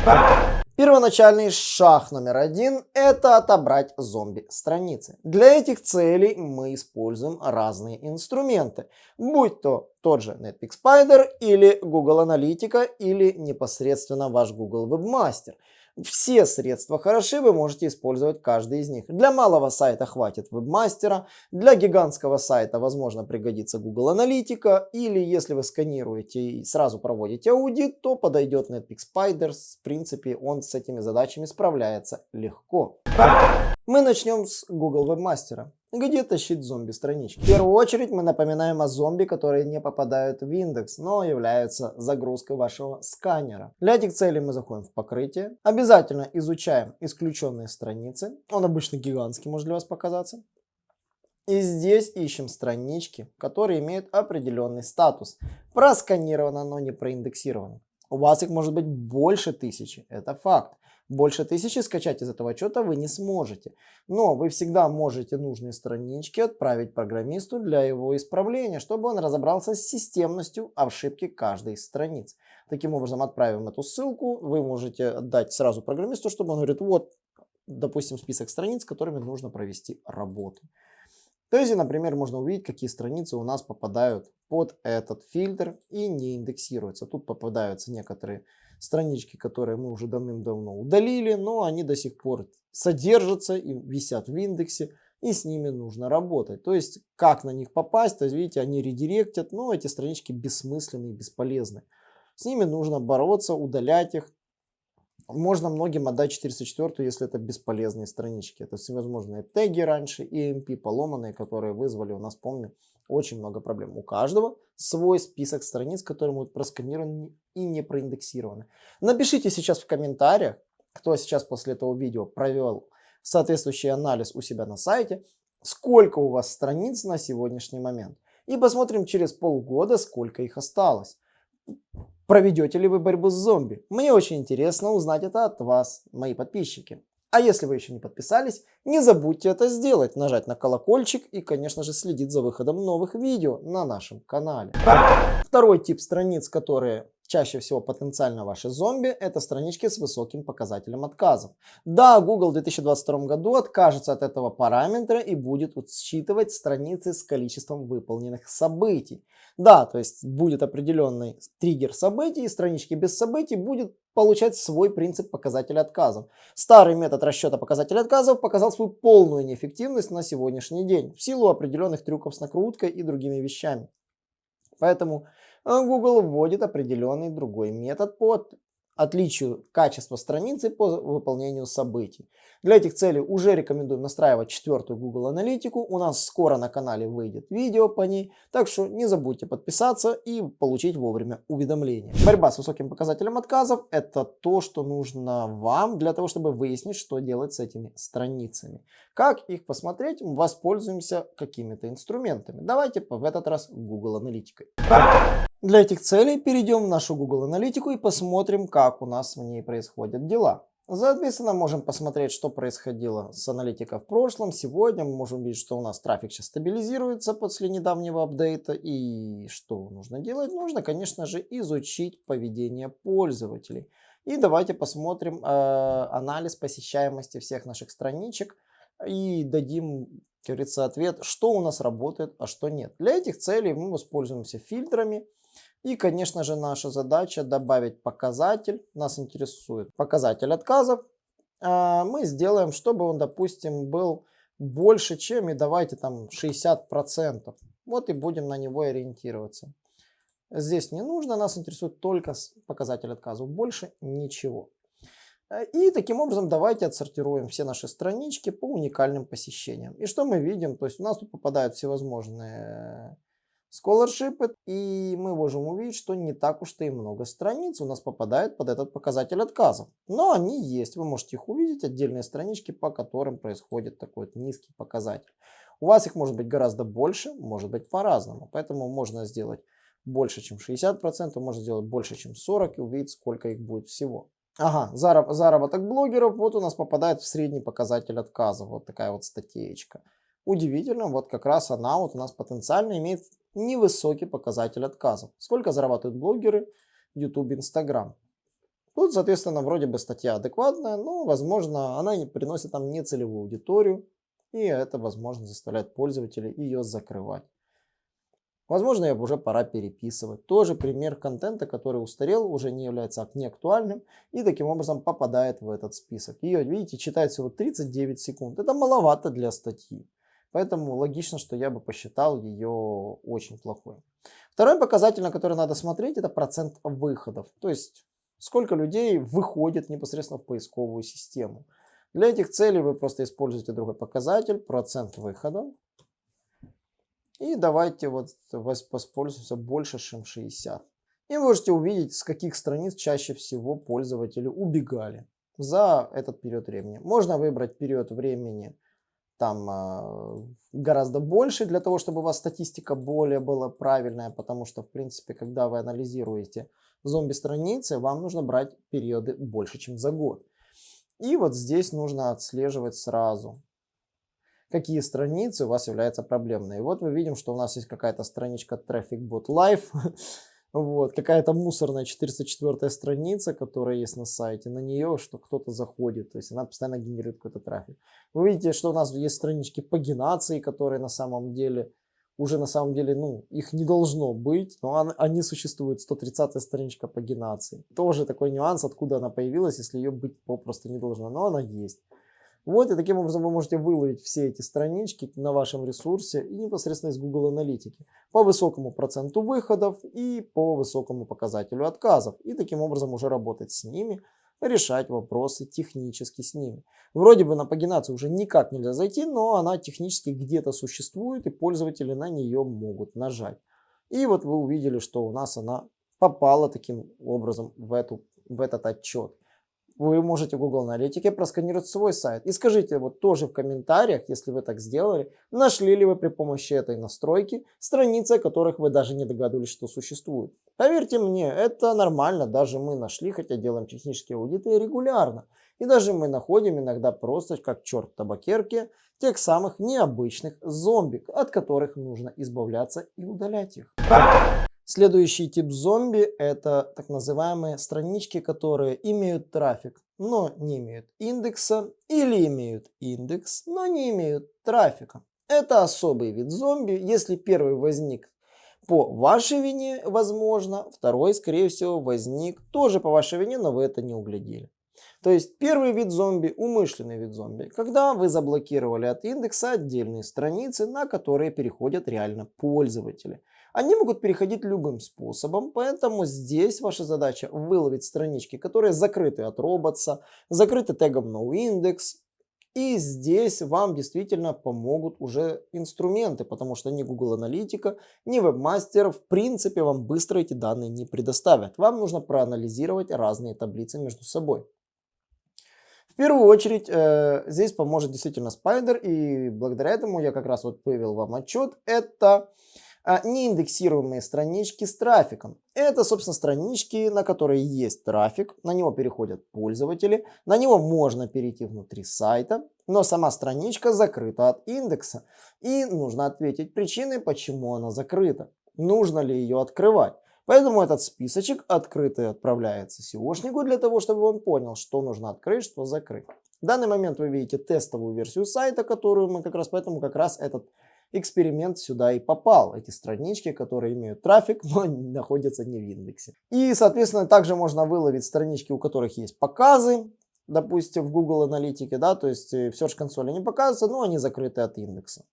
Первоначальный шаг номер один – это отобрать зомби-страницы. Для этих целей мы используем разные инструменты, будь то тот же Netpeak Spider или Google Аналитика или непосредственно ваш Google Webmaster – все средства хороши, вы можете использовать каждый из них. Для малого сайта хватит вебмастера, для гигантского сайта возможно пригодится Google Аналитика, или если вы сканируете и сразу проводите аудит, то подойдет Netpeak Spider, в принципе он с этими задачами справляется легко. Мы начнем с Google Webmaster. Где тащить зомби-странички? В первую очередь мы напоминаем о зомби, которые не попадают в индекс, но являются загрузкой вашего сканера. Для этих целей мы заходим в покрытие. Обязательно изучаем исключенные страницы. Он обычно гигантский, может для вас показаться. И здесь ищем странички, которые имеют определенный статус. Просканировано, но не проиндексировано. У вас их может быть больше тысячи, это факт. Больше тысячи скачать из этого отчета вы не сможете. Но вы всегда можете нужные странички отправить программисту для его исправления, чтобы он разобрался с системностью ошибки каждой из страниц. Таким образом, отправим эту ссылку, вы можете отдать сразу программисту, чтобы он говорит, вот, допустим, список страниц, которыми нужно провести работу. То есть, например, можно увидеть, какие страницы у нас попадают под этот фильтр и не индексируются. Тут попадаются некоторые странички, которые мы уже давным-давно удалили, но они до сих пор содержатся и висят в индексе, и с ними нужно работать. То есть, как на них попасть, то есть, видите, они редиректят, но эти странички бессмысленные, бесполезны. С ними нужно бороться, удалять их, можно многим отдать 404, если это бесполезные странички. Это всевозможные теги раньше, EMP поломанные, которые вызвали у нас, помню, очень много проблем. У каждого свой список страниц, которые будут просканированы и не проиндексированы. Напишите сейчас в комментариях, кто сейчас после этого видео провел соответствующий анализ у себя на сайте, сколько у вас страниц на сегодняшний момент. И посмотрим через полгода, сколько их осталось. Проведете ли вы борьбу с зомби? Мне очень интересно узнать это от вас, мои подписчики. А если вы еще не подписались, не забудьте это сделать, нажать на колокольчик и, конечно же, следить за выходом новых видео на нашем канале. Второй тип страниц, которые Чаще всего потенциально ваши зомби – это странички с высоким показателем отказов. Да, Google в 2022 году откажется от этого параметра и будет считывать страницы с количеством выполненных событий. Да, то есть будет определенный триггер событий, и странички без событий будет получать свой принцип показателя отказов. Старый метод расчета показателя отказов показал свою полную неэффективность на сегодняшний день в силу определенных трюков с накруткой и другими вещами. Поэтому Google вводит определенный другой метод по отличию качества страницы по выполнению событий. Для этих целей уже рекомендуем настраивать четвертую Google аналитику. У нас скоро на канале выйдет видео по ней, так что не забудьте подписаться и получить вовремя уведомления. Борьба с высоким показателем отказов – это то, что нужно вам для того, чтобы выяснить, что делать с этими страницами. Как их посмотреть? Воспользуемся какими-то инструментами. Давайте в этот раз Google аналитикой. Для этих целей перейдем в нашу Google аналитику и посмотрим, как у нас в ней происходят дела. Соответственно, можем посмотреть, что происходило с аналитикой в прошлом. Сегодня мы можем видеть, что у нас трафик сейчас стабилизируется после недавнего апдейта. И что нужно делать? Нужно, конечно же, изучить поведение пользователей. И давайте посмотрим э, анализ посещаемости всех наших страничек и дадим, как говорится, ответ, что у нас работает, а что нет. Для этих целей мы воспользуемся фильтрами. И, конечно же, наша задача добавить показатель. Нас интересует показатель отказов. А, мы сделаем, чтобы он, допустим, был больше, чем, и давайте там 60%. Вот и будем на него ориентироваться. Здесь не нужно, нас интересует только показатель отказов, больше ничего. И таким образом давайте отсортируем все наши странички по уникальным посещениям. И что мы видим? То есть у нас тут попадают всевозможные Scholarship, и мы можем увидеть, что не так уж и много страниц у нас попадает под этот показатель отказов. Но они есть, вы можете их увидеть, отдельные странички, по которым происходит такой вот низкий показатель. У вас их может быть гораздо больше, может быть по-разному, поэтому можно сделать больше, чем 60%, можно сделать больше, чем 40% и увидеть, сколько их будет всего. Ага, зараб заработок блогеров, вот у нас попадает в средний показатель отказов, вот такая вот статейка. Удивительно, вот как раз она вот у нас потенциально имеет невысокий показатель отказов. Сколько зарабатывают блогеры? YouTube, Instagram. Тут, соответственно, вроде бы статья адекватная, но, возможно, она не приносит нам нецелевую аудиторию, и это, возможно, заставляет пользователей ее закрывать. Возможно, ее уже пора переписывать. Тоже пример контента, который устарел, уже не является неактуальным и таким образом попадает в этот список. Ее, видите, читает всего 39 секунд. Это маловато для статьи. Поэтому логично, что я бы посчитал ее очень плохой. Второй показатель, на который надо смотреть, это процент выходов. То есть, сколько людей выходит непосредственно в поисковую систему. Для этих целей вы просто используете другой показатель, процент выходов. И давайте вот воспользуемся больше, чем 60. И можете увидеть, с каких страниц чаще всего пользователи убегали за этот период времени. Можно выбрать период времени там э, гораздо больше для того, чтобы у вас статистика более была правильная, потому что, в принципе, когда вы анализируете зомби-страницы, вам нужно брать периоды больше, чем за год. И вот здесь нужно отслеживать сразу, какие страницы у вас являются проблемные. И вот мы видим, что у нас есть какая-то страничка Traffic Bot Live, Вот, какая-то мусорная 404 страница, которая есть на сайте, на нее, что кто-то заходит, то есть она постоянно генерирует какой-то трафик. Вы видите, что у нас есть странички пагинации, которые на самом деле, уже на самом деле, ну, их не должно быть, но они существуют, 130 страничка пагинации. Тоже такой нюанс, откуда она появилась, если ее быть попросту не должно, но она есть. Вот, и таким образом вы можете выловить все эти странички на вашем ресурсе и непосредственно из Google Аналитики по высокому проценту выходов и по высокому показателю отказов. И таким образом уже работать с ними, решать вопросы технически с ними. Вроде бы на пагинацию уже никак нельзя зайти, но она технически где-то существует и пользователи на нее могут нажать. И вот вы увидели, что у нас она попала таким образом в, эту, в этот отчет вы можете в Google Аналитике просканировать свой сайт. И скажите вот тоже в комментариях, если вы так сделали, нашли ли вы при помощи этой настройки страницы, о которых вы даже не догадывались, что существуют. Поверьте мне, это нормально, даже мы нашли, хотя делаем технические аудиты регулярно. И даже мы находим иногда просто как черт в табакерке тех самых необычных зомби, от которых нужно избавляться и удалять их. Следующий тип зомби это так называемые странички, которые имеют трафик, но не имеют индекса или имеют индекс, но не имеют трафика. Это особый вид зомби. Если первый возник по вашей вине, возможно, второй, скорее всего, возник тоже по вашей вине, но вы это не углядели. То есть первый вид зомби, умышленный вид зомби, когда вы заблокировали от индекса отдельные страницы, на которые переходят реально пользователи. Они могут переходить любым способом, поэтому здесь ваша задача выловить странички, которые закрыты от роботса, закрыты тегом noindex, и здесь вам действительно помогут уже инструменты, потому что ни Google Аналитика, ни Webmaster в принципе вам быстро эти данные не предоставят. Вам нужно проанализировать разные таблицы между собой. В первую очередь э, здесь поможет действительно Spider, и благодаря этому я как раз вот вывел вам отчет. Это а, неиндексируемые странички с трафиком. Это, собственно, странички, на которые есть трафик, на него переходят пользователи, на него можно перейти внутри сайта, но сама страничка закрыта от индекса. И нужно ответить причины, почему она закрыта. Нужно ли ее открывать. Поэтому этот списочек открытый отправляется SEOшнику для того, чтобы он понял, что нужно открыть, что закрыть. В данный момент вы видите тестовую версию сайта, которую мы как раз, поэтому как раз этот эксперимент сюда и попал. Эти странички, которые имеют трафик, но находятся не в индексе. И, соответственно, также можно выловить странички, у которых есть показы, допустим, в Google Аналитике, да, то есть э, в Search консоли не показываются, но они закрыты от индекса.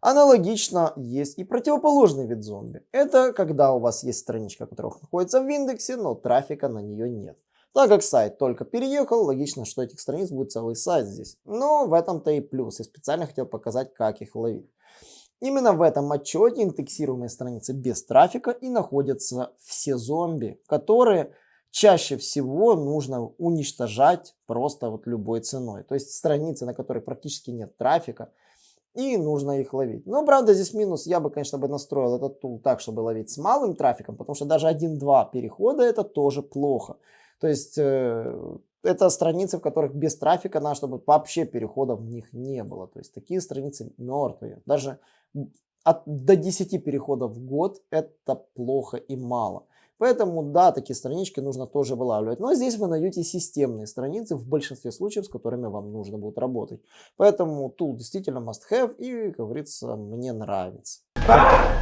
Аналогично есть и противоположный вид зомби. Это когда у вас есть страничка, которая находится в индексе, но трафика на нее нет. Так как сайт только переехал, логично, что этих страниц будет целый сайт здесь. Но в этом-то и плюс. Я специально хотел показать, как их ловить. Именно в этом отчете индексируемые страницы без трафика и находятся все зомби, которые чаще всего нужно уничтожать просто вот любой ценой. То есть страницы, на которых практически нет трафика, и нужно их ловить. Но, правда, здесь минус. Я бы, конечно, бы настроил этот тул так, чтобы ловить с малым трафиком, потому что даже 1-2 перехода это тоже плохо. То есть э, это страницы, в которых без трафика надо, чтобы вообще переходов в них не было. То есть такие страницы мертвые. Даже от, до 10 переходов в год это плохо и мало. Поэтому, да, такие странички нужно тоже вылавливать. Но здесь вы найдете системные страницы в большинстве случаев, с которыми вам нужно будет работать. Поэтому тул действительно must have и, как говорится, мне нравится.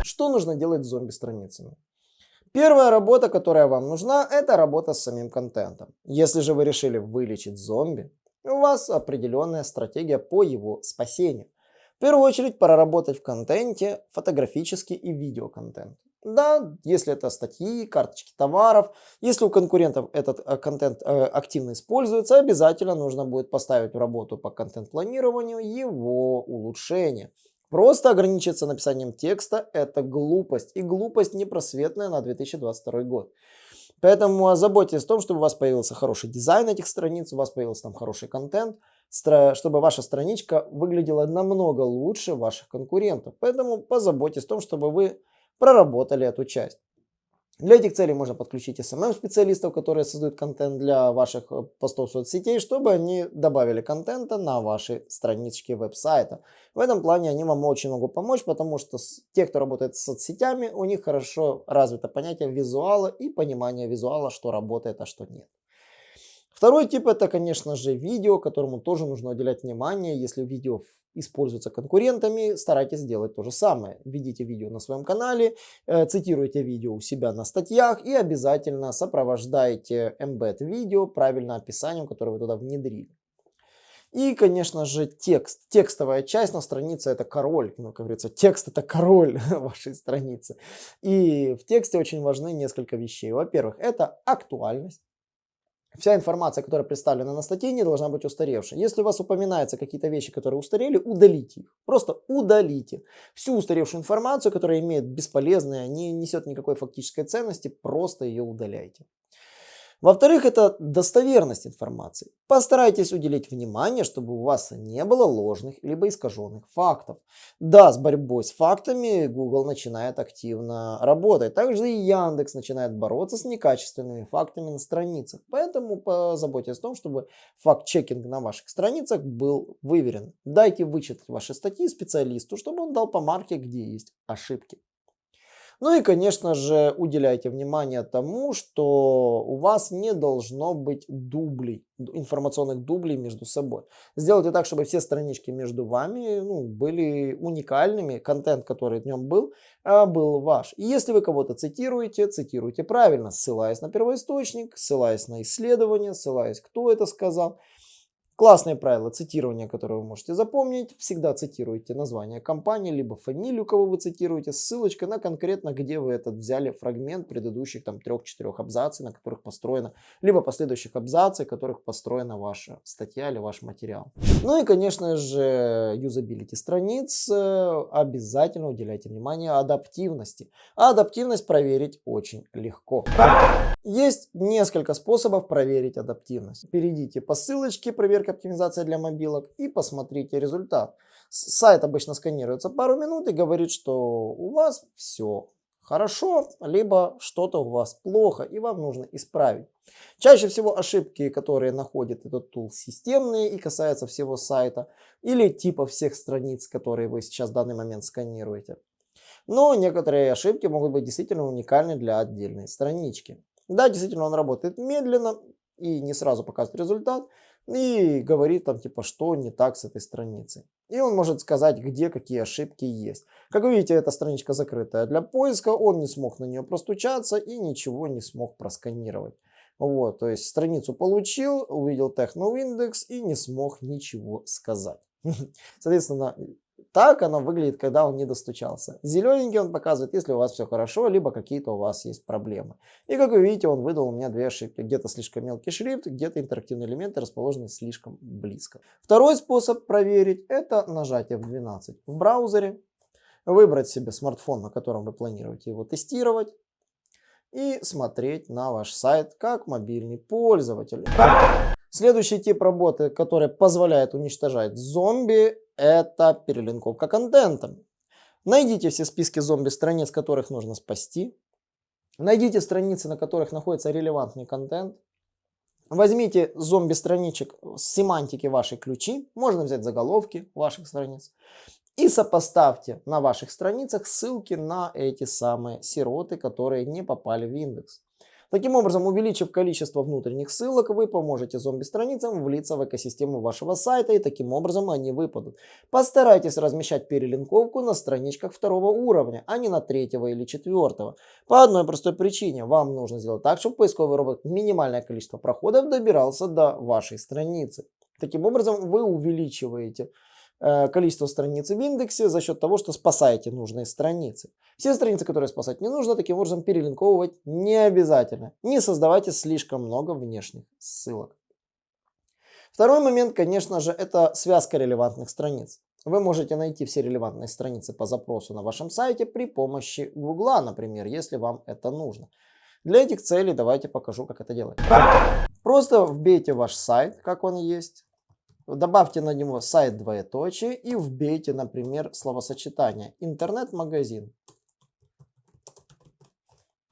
Что нужно делать с зомби-страницами? Первая работа, которая вам нужна, это работа с самим контентом. Если же вы решили вылечить зомби, у вас определенная стратегия по его спасению. В первую очередь проработать в контенте фотографический и видеоконтент. Да, если это статьи, карточки товаров, если у конкурентов этот э, контент э, активно используется, обязательно нужно будет поставить в работу по контент-планированию его улучшение. Просто ограничиться написанием текста – это глупость. И глупость непросветная на 2022 год. Поэтому озаботьтесь о том, чтобы у вас появился хороший дизайн этих страниц, у вас появился там хороший контент, чтобы ваша страничка выглядела намного лучше ваших конкурентов. Поэтому позаботьтесь о том, чтобы вы проработали эту часть. Для этих целей можно подключить SMM-специалистов, которые создают контент для ваших э, постов соцсетей, чтобы они добавили контента на ваши странички веб-сайта. В этом плане они вам очень могут помочь, потому что те, кто работает с соцсетями, у них хорошо развито понятие визуала и понимание визуала, что работает, а что нет. Второй тип это, конечно же, видео, которому тоже нужно уделять внимание. Если видео используется конкурентами, старайтесь сделать то же самое. Введите видео на своем канале, э, цитируйте видео у себя на статьях и обязательно сопровождайте embed видео правильным описанием, которое вы туда внедрили. И, конечно же, текст. Текстовая часть на странице это король. Ну, как говорится, текст это король вашей страницы. И в тексте очень важны несколько вещей. Во-первых, это актуальность вся информация, которая представлена на статье, не должна быть устаревшей. Если у вас упоминаются какие-то вещи, которые устарели, удалите их. Просто удалите. Всю устаревшую информацию, которая имеет бесполезное, не несет никакой фактической ценности, просто ее удаляйте. Во-вторых, это достоверность информации. Постарайтесь уделить внимание, чтобы у вас не было ложных либо искаженных фактов. Да, с борьбой с фактами Google начинает активно работать. Также и Яндекс начинает бороться с некачественными фактами на страницах. Поэтому позаботьтесь о том, чтобы факт-чекинг на ваших страницах был выверен. Дайте вычитать ваши статьи специалисту, чтобы он дал по марке, где есть ошибки. Ну и, конечно же, уделяйте внимание тому, что у вас не должно быть дублей, информационных дублей между собой. Сделайте так, чтобы все странички между вами ну, были уникальными, контент, который в нем был, а, был ваш. И если вы кого-то цитируете, цитируйте правильно, ссылаясь на первоисточник, ссылаясь на исследование, ссылаясь, кто это сказал. Классные правила цитирования, которые вы можете запомнить. Всегда цитируйте название компании, либо фамилию, кого вы цитируете, ссылочка на конкретно, где вы этот взяли фрагмент предыдущих там трех-четырех абзаций, на которых построена, либо последующих абзаций, которых построена ваша статья или ваш материал. Ну и, конечно же, юзабилити страниц. Обязательно уделяйте внимание адаптивности. А адаптивность проверить очень легко. Есть несколько способов проверить адаптивность. Перейдите по ссылочке проверка оптимизация для мобилок и посмотрите результат. Сайт обычно сканируется пару минут и говорит, что у вас все хорошо, либо что-то у вас плохо и вам нужно исправить. Чаще всего ошибки, которые находит этот тул, системные и касаются всего сайта или типа всех страниц, которые вы сейчас в данный момент сканируете. Но некоторые ошибки могут быть действительно уникальны для отдельной странички. Да, действительно, он работает медленно и не сразу показывает результат. И говорит там типа, что не так с этой страницей. И он может сказать, где какие ошибки есть. Как вы видите, эта страничка закрытая для поиска. Он не смог на нее простучаться и ничего не смог просканировать. Вот, то есть страницу получил, увидел техноиндекс и не смог ничего сказать. Соответственно, так оно выглядит, когда он не достучался. Зелененький он показывает, если у вас все хорошо, либо какие-то у вас есть проблемы. И как вы видите, он выдал у меня две ошибки. Где-то слишком мелкий шрифт, где-то интерактивные элементы расположены слишком близко. Второй способ проверить это нажатие в 12 в браузере. Выбрать себе смартфон, на котором вы планируете его тестировать. И смотреть на ваш сайт как мобильный пользователь. Следующий тип работы, который позволяет уничтожать зомби, это перелинковка контента. Найдите все списки зомби-страниц, которых нужно спасти. Найдите страницы, на которых находится релевантный контент. Возьмите зомби-страничек с семантики вашей ключи, можно взять заголовки ваших страниц. И сопоставьте на ваших страницах ссылки на эти самые сироты, которые не попали в индекс. Таким образом, увеличив количество внутренних ссылок, вы поможете зомби-страницам влиться в экосистему вашего сайта и таким образом они выпадут. Постарайтесь размещать перелинковку на страничках второго уровня, а не на третьего или четвертого. По одной простой причине. Вам нужно сделать так, чтобы поисковый робот минимальное количество проходов добирался до вашей страницы. Таким образом, вы увеличиваете количество страниц в индексе за счет того, что спасаете нужные страницы. Все страницы, которые спасать не нужно, таким образом перелинковывать не обязательно. Не создавайте слишком много внешних ссылок. Второй момент, конечно же, это связка релевантных страниц. Вы можете найти все релевантные страницы по запросу на вашем сайте при помощи Гугла, например, если вам это нужно. Для этих целей давайте покажу, как это делать. Просто вбейте ваш сайт, как он есть, Добавьте на него сайт двоеточие и вбейте, например, словосочетание интернет-магазин.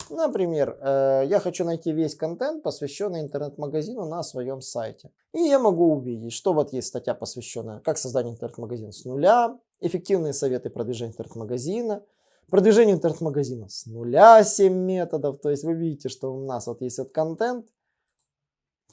Например, э, я хочу найти весь контент, посвященный интернет-магазину на своем сайте. И я могу увидеть, что вот есть статья, посвященная как созданию интернет-магазина с нуля, эффективные советы продвижения интернет-магазина, продвижение интернет-магазина с нуля 7 методов. То есть вы видите, что у нас вот есть вот контент,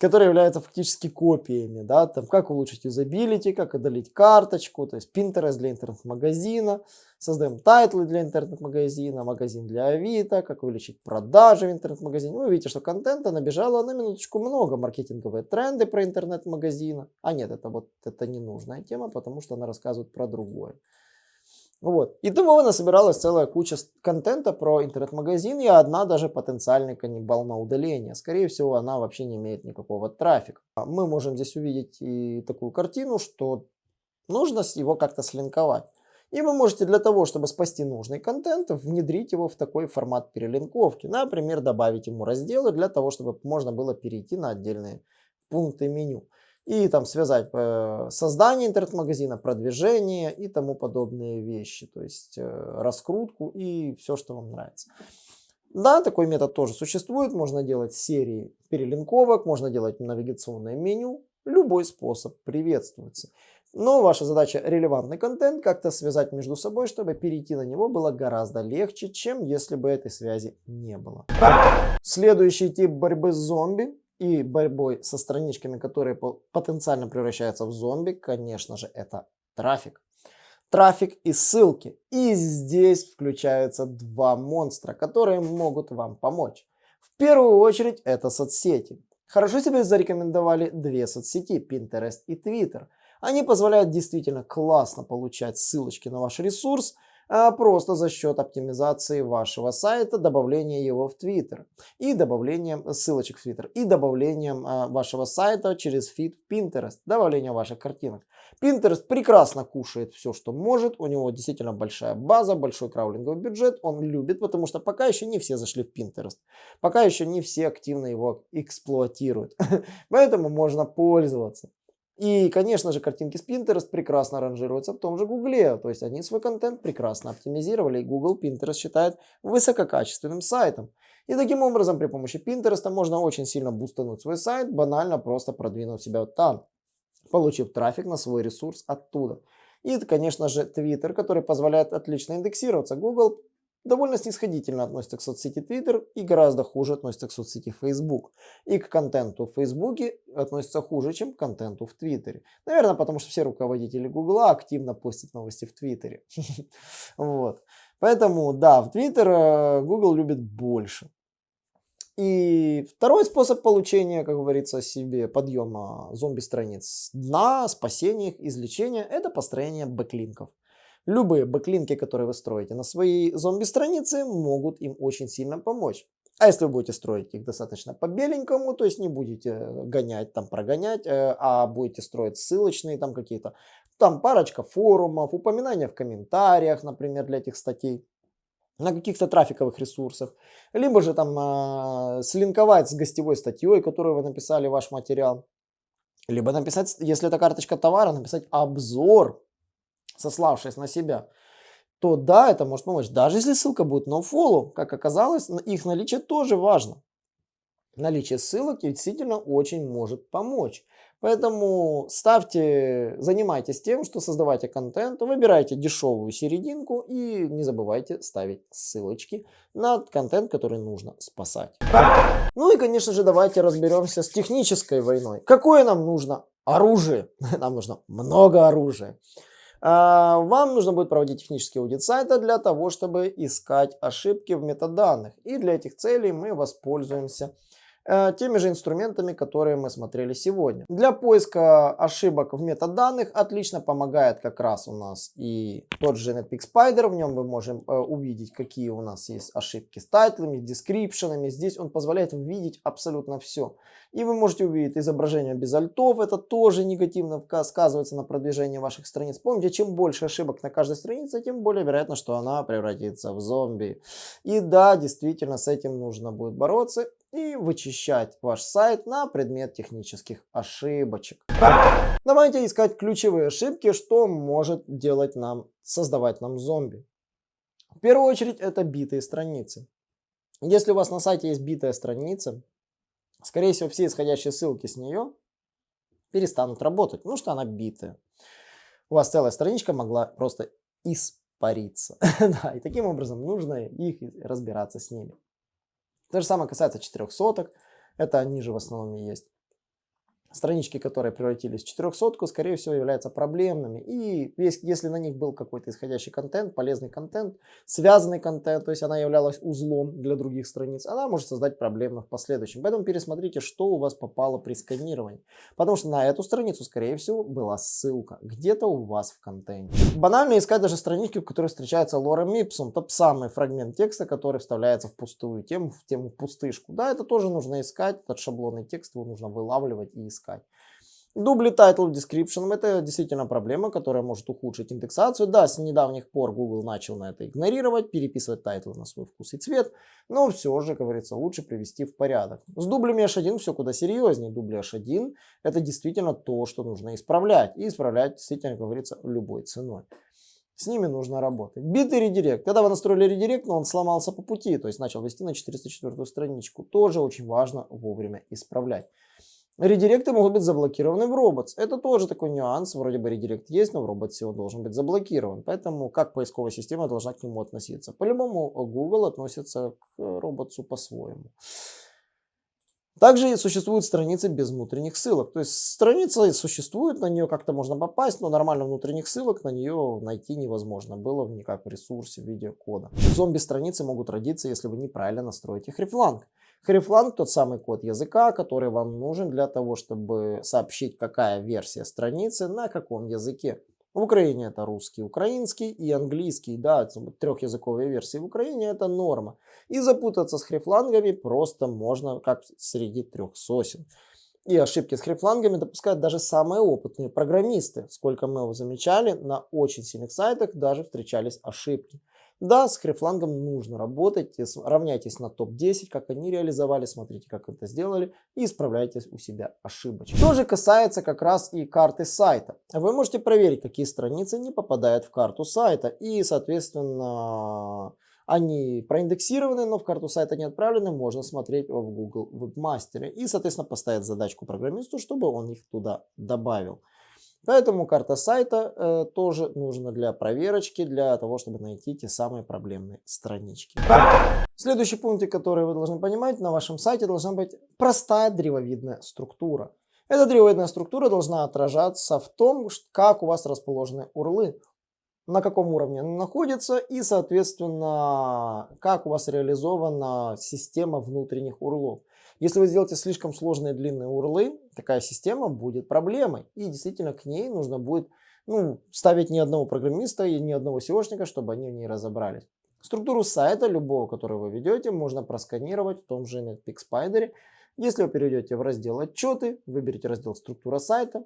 которые являются фактически копиями, да, там как улучшить юзабилити, как удалить карточку, то есть Pinterest для интернет-магазина, создаем тайтлы для интернет-магазина, магазин для Авито, как увеличить продажи в интернет-магазине. Вы видите, что контента набежало на минуточку много, маркетинговые тренды про интернет-магазина. А нет, это вот это ненужная тема, потому что она рассказывает про другое. Вот. И того насобиралась целая куча контента про интернет-магазин и одна даже потенциальный каннибал на удаление. Скорее всего, она вообще не имеет никакого трафика. Мы можем здесь увидеть и такую картину, что нужно его как-то слинковать. И вы можете для того, чтобы спасти нужный контент, внедрить его в такой формат перелинковки. Например, добавить ему разделы для того, чтобы можно было перейти на отдельные пункты меню и там связать э, создание интернет-магазина, продвижение и тому подобные вещи, то есть э, раскрутку и все, что вам нравится. Да, такой метод тоже существует, можно делать серии перелинковок, можно делать навигационное меню, любой способ приветствуется. Но ваша задача релевантный контент как-то связать между собой, чтобы перейти на него было гораздо легче, чем если бы этой связи не было. Следующий тип борьбы с зомби и борьбой со страничками, которые потенциально превращаются в зомби, конечно же, это трафик. Трафик и ссылки. И здесь включаются два монстра, которые могут вам помочь. В первую очередь это соцсети. Хорошо себе зарекомендовали две соцсети, Pinterest и Twitter. Они позволяют действительно классно получать ссылочки на ваш ресурс, а просто за счет оптимизации вашего сайта, добавления его в Twitter и добавлением ссылочек в Twitter и добавлением а, вашего сайта через фид Pinterest, добавление ваших картинок. Pinterest прекрасно кушает все, что может, у него действительно большая база, большой краулинговый бюджет, он любит, потому что пока еще не все зашли в Pinterest, пока еще не все активно его эксплуатируют, поэтому можно пользоваться. И, конечно же, картинки с Pinterest прекрасно ранжируются в том же Гугле. То есть они свой контент прекрасно оптимизировали. И Google Pinterest считает высококачественным сайтом. И таким образом при помощи Pinterest можно очень сильно бустануть свой сайт, банально просто продвинуть себя вот там, получив трафик на свой ресурс оттуда. И, конечно же, Twitter, который позволяет отлично индексироваться. Google довольно снисходительно относится к соцсети Twitter и гораздо хуже относится к соцсети Facebook. И к контенту в Facebook относится хуже, чем к контенту в Твиттере. Наверное, потому что все руководители Google активно постят новости в Твиттере. Вот. Поэтому, да, в Твиттер э, Google любит больше. И второй способ получения, как говорится, себе подъема зомби-страниц дна, спасения их, излечения, это построение бэклинков. Любые бэклинки, которые вы строите на своей зомби-странице, могут им очень сильно помочь. А если вы будете строить их достаточно по-беленькому, то есть не будете гонять, там прогонять, э, а будете строить ссылочные там какие-то, там парочка форумов, упоминания в комментариях, например, для этих статей, на каких-то трафиковых ресурсах, либо же там э, слинковать с гостевой статьей, которую вы написали ваш материал, либо написать, если это карточка товара, написать обзор сославшись на себя, то да, это может помочь. Даже если ссылка будет nofollow, как оказалось, их наличие тоже важно. Наличие ссылок действительно очень может помочь. Поэтому ставьте, занимайтесь тем, что создавайте контент, выбирайте дешевую серединку и не забывайте ставить ссылочки на контент, который нужно спасать. Ну и, конечно же, давайте разберемся с технической войной. Какое нам нужно оружие? Нам нужно много оружия. А, вам нужно будет проводить технический аудит сайта для того, чтобы искать ошибки в метаданных. И для этих целей мы воспользуемся теми же инструментами, которые мы смотрели сегодня. Для поиска ошибок в метаданных отлично помогает как раз у нас и тот же Netpeak Spider. В нем мы можем э, увидеть, какие у нас есть ошибки с тайтлами, дескрипшенами. Здесь он позволяет увидеть абсолютно все. И вы можете увидеть изображение без альтов. Это тоже негативно сказывается на продвижении ваших страниц. Помните, чем больше ошибок на каждой странице, тем более вероятно, что она превратится в зомби. И да, действительно, с этим нужно будет бороться и вычищать ваш сайт на предмет технических ошибочек. Давайте искать ключевые ошибки, что может делать нам, создавать нам зомби. В первую очередь это битые страницы. Если у вас на сайте есть битая страница, скорее всего все исходящие ссылки с нее перестанут работать, ну что она битая. У вас целая страничка могла просто испариться. да, и таким образом нужно их разбираться с ними. То же самое касается четырехсоток. Это они же в основном и есть. Странички, которые превратились в 400, скорее всего, являются проблемными. И если на них был какой-то исходящий контент, полезный контент, связанный контент, то есть она являлась узлом для других страниц, она может создать проблемы в последующем. Поэтому пересмотрите, что у вас попало при сканировании. Потому что на эту страницу, скорее всего, была ссылка где-то у вас в контенте. Банально искать даже странички, в которых встречается лорем ipsum, тот самый фрагмент текста, который вставляется в пустую тему, в тему пустышку. Да, это тоже нужно искать, этот шаблонный текст его нужно вылавливать и искать искать. Дубли title description это действительно проблема, которая может ухудшить индексацию. Да, с недавних пор Google начал на это игнорировать, переписывать тайтлы на свой вкус и цвет, но все же, говорится, лучше привести в порядок. С дублями H1 все куда серьезнее. Дубли H1 это действительно то, что нужно исправлять. И исправлять действительно, говорится, любой ценой. С ними нужно работать. Битый редирект. Когда вы настроили редирект, но он сломался по пути, то есть начал вести на 404 страничку, тоже очень важно вовремя исправлять. Редиректы могут быть заблокированы в Robots. Это тоже такой нюанс. Вроде бы редирект есть, но в Robots он должен быть заблокирован. Поэтому как поисковая система должна к нему относиться? По-любому Google относится к Robots по-своему. Также существуют страницы без внутренних ссылок. То есть страница существует, на нее как-то можно попасть, но нормально внутренних ссылок на нее найти невозможно было никак в ресурсе в кода. Зомби-страницы могут родиться, если вы неправильно настроите хрифланг. Хрифланг тот самый код языка, который вам нужен для того, чтобы сообщить, какая версия страницы на каком языке. В Украине это русский, украинский и английский. Да, трехязыковые версии в Украине это норма. И запутаться с хрифлангами просто можно как среди трех сосен. И ошибки с хрифлангами допускают даже самые опытные программисты. Сколько мы его замечали, на очень сильных сайтах даже встречались ошибки. Да, с хрифлангом нужно работать, равняйтесь на топ-10, как они реализовали, смотрите, как это сделали и исправляйте у себя ошибочки. То же касается как раз и карты сайта. Вы можете проверить, какие страницы не попадают в карту сайта и, соответственно, они проиндексированы, но в карту сайта не отправлены, можно смотреть в Google Webmaster и, соответственно, поставить задачку программисту, чтобы он их туда добавил. Поэтому карта сайта э, тоже нужна для проверочки, для того, чтобы найти те самые проблемные странички. Следующий пункт, который вы должны понимать, на вашем сайте должна быть простая древовидная структура. Эта древовидная структура должна отражаться в том, как у вас расположены урлы, на каком уровне они находятся и, соответственно, как у вас реализована система внутренних урлов. Если вы сделаете слишком сложные длинные урлы, такая система будет проблемой. И действительно к ней нужно будет ну, ставить ни одного программиста и ни одного SEOшника, чтобы они в ней разобрались. Структуру сайта любого, который вы ведете, можно просканировать в том же NetPeak Spider. Если вы перейдете в раздел «Отчеты», выберите раздел «Структура сайта»,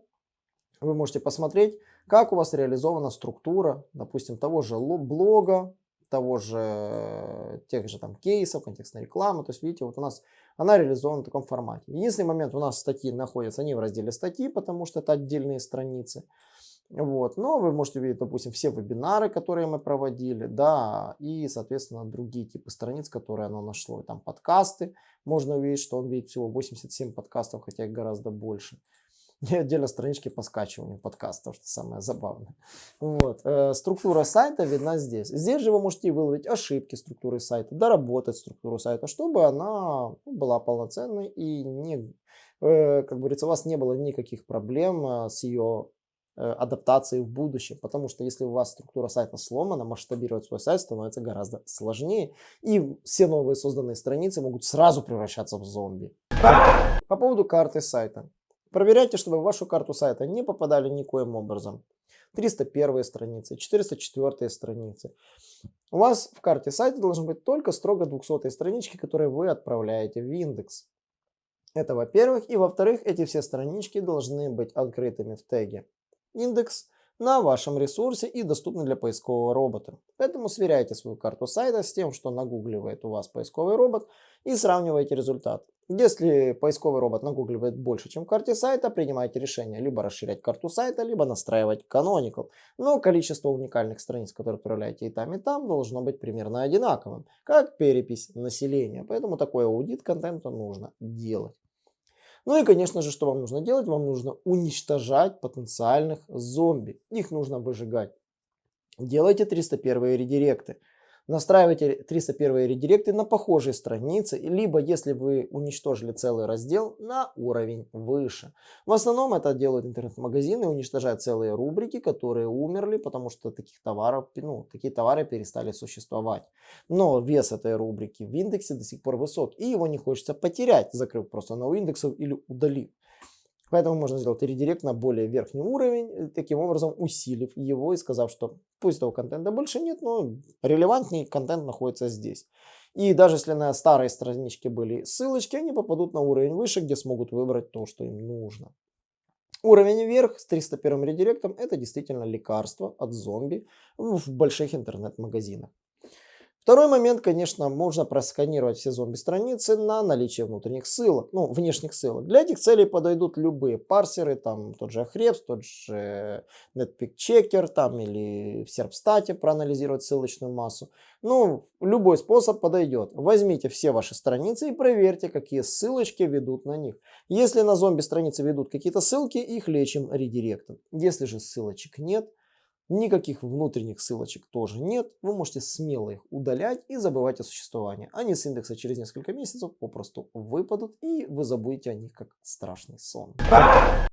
вы можете посмотреть, как у вас реализована структура, допустим, того же блога, того же, тех же там кейсов, контекстной рекламы. То есть, видите, вот у нас она реализована в таком формате. Единственный момент, у нас статьи находятся не в разделе статьи, потому что это отдельные страницы. Вот. Но вы можете увидеть, допустим, все вебинары, которые мы проводили, да, и, соответственно, другие типы страниц, которые оно нашло. Там подкасты, можно увидеть, что он видит всего 87 подкастов, хотя их гораздо больше. И отдельно странички по скачиванию подкастов, что самое забавное. Вот. Э, структура сайта видна здесь. Здесь же вы можете выловить ошибки структуры сайта, доработать структуру сайта, чтобы она ну, была полноценной и не, э, как говорится, у вас не было никаких проблем э, с ее адаптации в будущем. Потому что если у вас структура сайта сломана, масштабировать свой сайт становится гораздо сложнее. И все новые созданные страницы могут сразу превращаться в зомби. По поводу карты сайта. Проверяйте, чтобы в вашу карту сайта не попадали никоим образом. 301 страницы, 404 страницы. У вас в карте сайта должны быть только строго 200 странички, которые вы отправляете в индекс. Это во-первых. И во-вторых, эти все странички должны быть открытыми в теге индекс на вашем ресурсе и доступны для поискового робота. Поэтому сверяйте свою карту сайта с тем, что нагугливает у вас поисковый робот и сравнивайте результат. Если поисковый робот нагугливает больше, чем в карте сайта, принимайте решение либо расширять карту сайта, либо настраивать Canonical. Но количество уникальных страниц, которые отправляете и там, и там, должно быть примерно одинаковым, как перепись населения. Поэтому такой аудит контента нужно делать. Ну и, конечно же, что вам нужно делать? Вам нужно уничтожать потенциальных зомби. Их нужно выжигать. Делайте 301 редиректы. Настраивайте 301 редиректы на похожие страницы, либо если вы уничтожили целый раздел на уровень выше. В основном это делают интернет-магазины, уничтожают целые рубрики, которые умерли, потому что таких товаров, ну, такие товары перестали существовать. Но вес этой рубрики в индексе до сих пор высок, и его не хочется потерять, закрыв просто на индексов или удалив. Поэтому можно сделать редирект на более верхний уровень, э, таким образом усилив его и сказав, что пусть этого контента больше нет, но релевантный контент находится здесь. И даже если на старой страничке были ссылочки, они попадут на уровень выше, где смогут выбрать то, что им нужно. Уровень вверх с 301 редиректом это действительно лекарство от зомби в больших интернет-магазинах. Второй момент, конечно, можно просканировать все зомби-страницы на наличие внутренних ссылок, ну, внешних ссылок. Для этих целей подойдут любые парсеры, там тот же Ahrefs, тот же Netpeak Checker, там или в Serpstat проанализировать ссылочную массу. Ну, любой способ подойдет. Возьмите все ваши страницы и проверьте, какие ссылочки ведут на них. Если на зомби-страницы ведут какие-то ссылки, их лечим редиректом. Если же ссылочек нет, Никаких внутренних ссылочек тоже нет. Вы можете смело их удалять и забывать о существовании. Они с индекса через несколько месяцев попросту выпадут и вы забудете о них как страшный сон.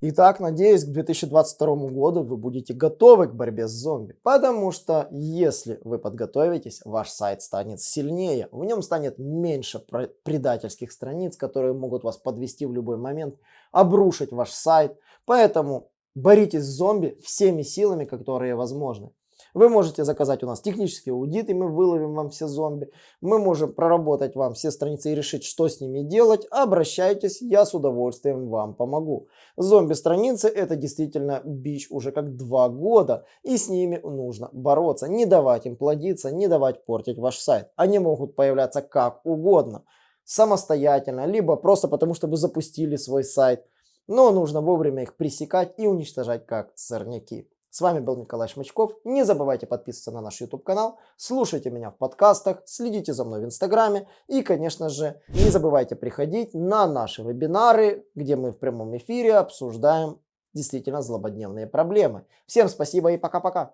Итак, надеюсь, к 2022 году вы будете готовы к борьбе с зомби. Потому что если вы подготовитесь, ваш сайт станет сильнее. В нем станет меньше предательских страниц, которые могут вас подвести в любой момент, обрушить ваш сайт. Поэтому Боритесь с зомби всеми силами, которые возможны. Вы можете заказать у нас технический аудит, и мы выловим вам все зомби. Мы можем проработать вам все страницы и решить, что с ними делать. Обращайтесь, я с удовольствием вам помогу. Зомби-страницы это действительно бич уже как два года, и с ними нужно бороться. Не давать им плодиться, не давать портить ваш сайт. Они могут появляться как угодно, самостоятельно, либо просто потому, что вы запустили свой сайт но нужно вовремя их пресекать и уничтожать как сорняки. С вами был Николай Шмычков. Не забывайте подписываться на наш YouTube канал, слушайте меня в подкастах, следите за мной в Инстаграме и, конечно же, не забывайте приходить на наши вебинары, где мы в прямом эфире обсуждаем действительно злободневные проблемы. Всем спасибо и пока-пока.